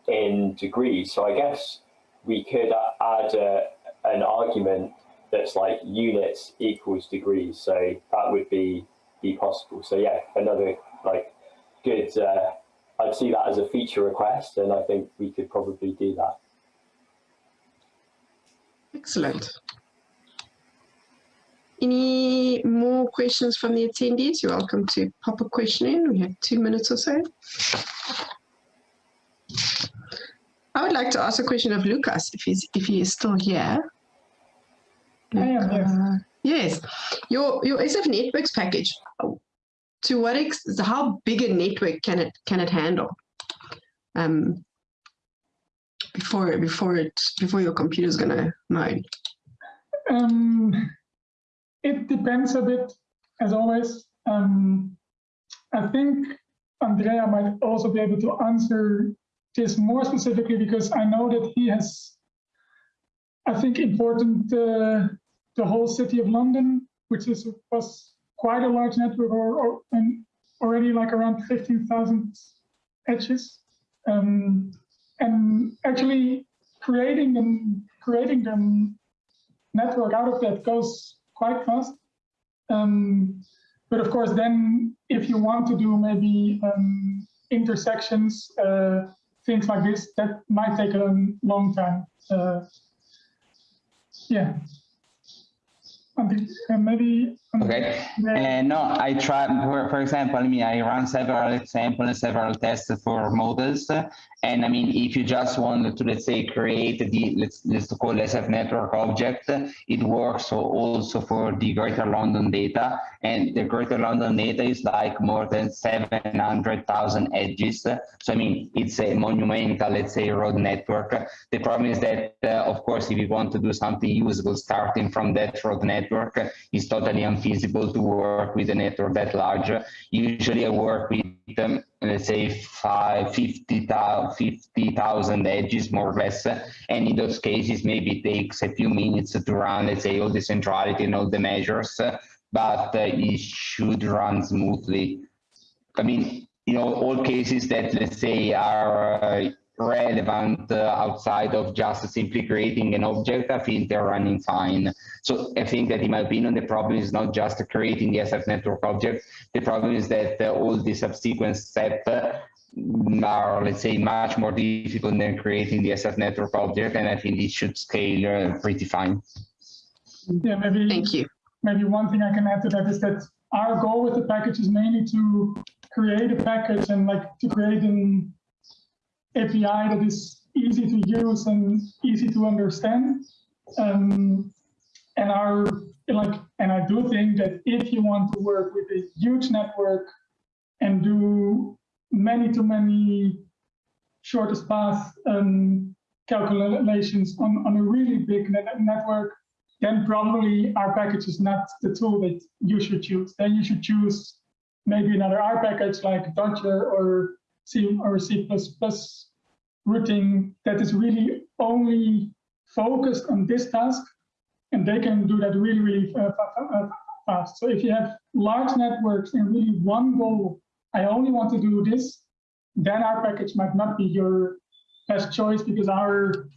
in degrees. So I guess we could add a, an argument that's like units equals degrees. So that would be be possible. So yeah, another like good. Uh, I'd see that as a feature request, and I think we could probably do that. Excellent. Any more questions from the attendees? You're welcome to pop a question in. We have two minutes or so. I would like to ask a question of Lucas, if he's if he is still here. I am, yes. Uh, yes, your your SF networks package. To what ex how big a network can it can it handle? Um, before before it before your computer is gonna moan. Um, it depends a bit, as always. Um, I think Andrea might also be able to answer this more specifically because I know that he has, I think, important uh, the whole city of London, which is was quite a large network or, or already like around 15,000 edges. Um, and actually creating them, creating them network out of that goes quite fast. Um, but of course, then if you want to do maybe um, intersections, uh, things like this, that might take a long time. Uh, yeah. And maybe. Okay. Uh, no, I tried, for, for example, I mean, I run several examples several tests for models. And I mean, if you just want to, let's say, create the, let's, let's call SF network object, it works also for the Greater London data. And the Greater London data is like more than 700,000 edges. So, I mean, it's a monumental, let's say, road network. The problem is that, uh, of course, if you want to do something usable starting from that road network, it's totally unfeasible to work with a network that large. Usually I work with um, let's say five, 50,000 50, edges more or less. And in those cases, maybe it takes a few minutes to run, let's say all the centrality and all the measures, but uh, it should run smoothly. I mean, you know, all cases that let's say are uh, relevant uh, outside of just simply creating an object, I think they're running fine. So I think that in my opinion, the problem is not just creating the SF network object. The problem is that uh, all the subsequent steps uh, are, let's say, much more difficult than creating the SF network object. And I think it should scale uh, pretty fine. Yeah, maybe. Thank you. Maybe one thing I can add to that is that our goal with the package is mainly to create a package and like to create an API that is easy to use and easy to understand. Um, and our like, and I do think that if you want to work with a huge network and do many to many shortest path um, calculations on, on a really big net network, then probably our package is not the tool that you should choose. Then you should choose maybe another R package like dodgr or C or C++ routing that is really only focused on this task, and they can do that really, really fast. So if you have large networks and really one goal, I only want to do this, then our package might not be your best choice because our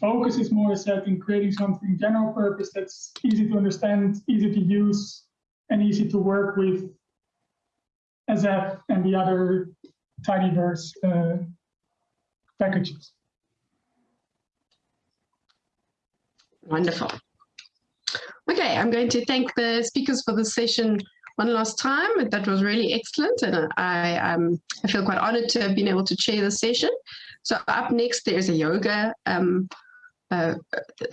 focus is more set in creating something general purpose that's easy to understand, easy to use, and easy to work with SF and the other tidyverse uh, packages. Wonderful. Okay, I'm going to thank the speakers for the session one last time. That was really excellent, and I um, I feel quite honoured to have been able to chair the session. So up next, there's a yoga um, uh,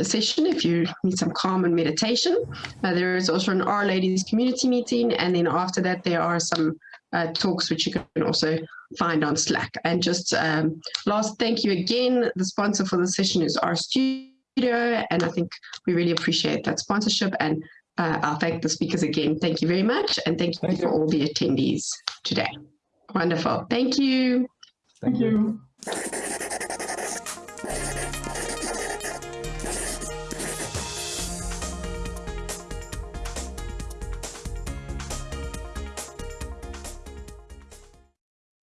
session if you need some calm and meditation. Uh, there is also an R-Ladies community meeting, and then after that, there are some uh, talks which you can also find on Slack. And just um, last, thank you again. The sponsor for the session is RStudio, and I think we really appreciate that sponsorship. And uh, I'll thank the speakers again. Thank you very much, and thank you Thank for you. all the attendees today. Wonderful. Thank you. Thank you.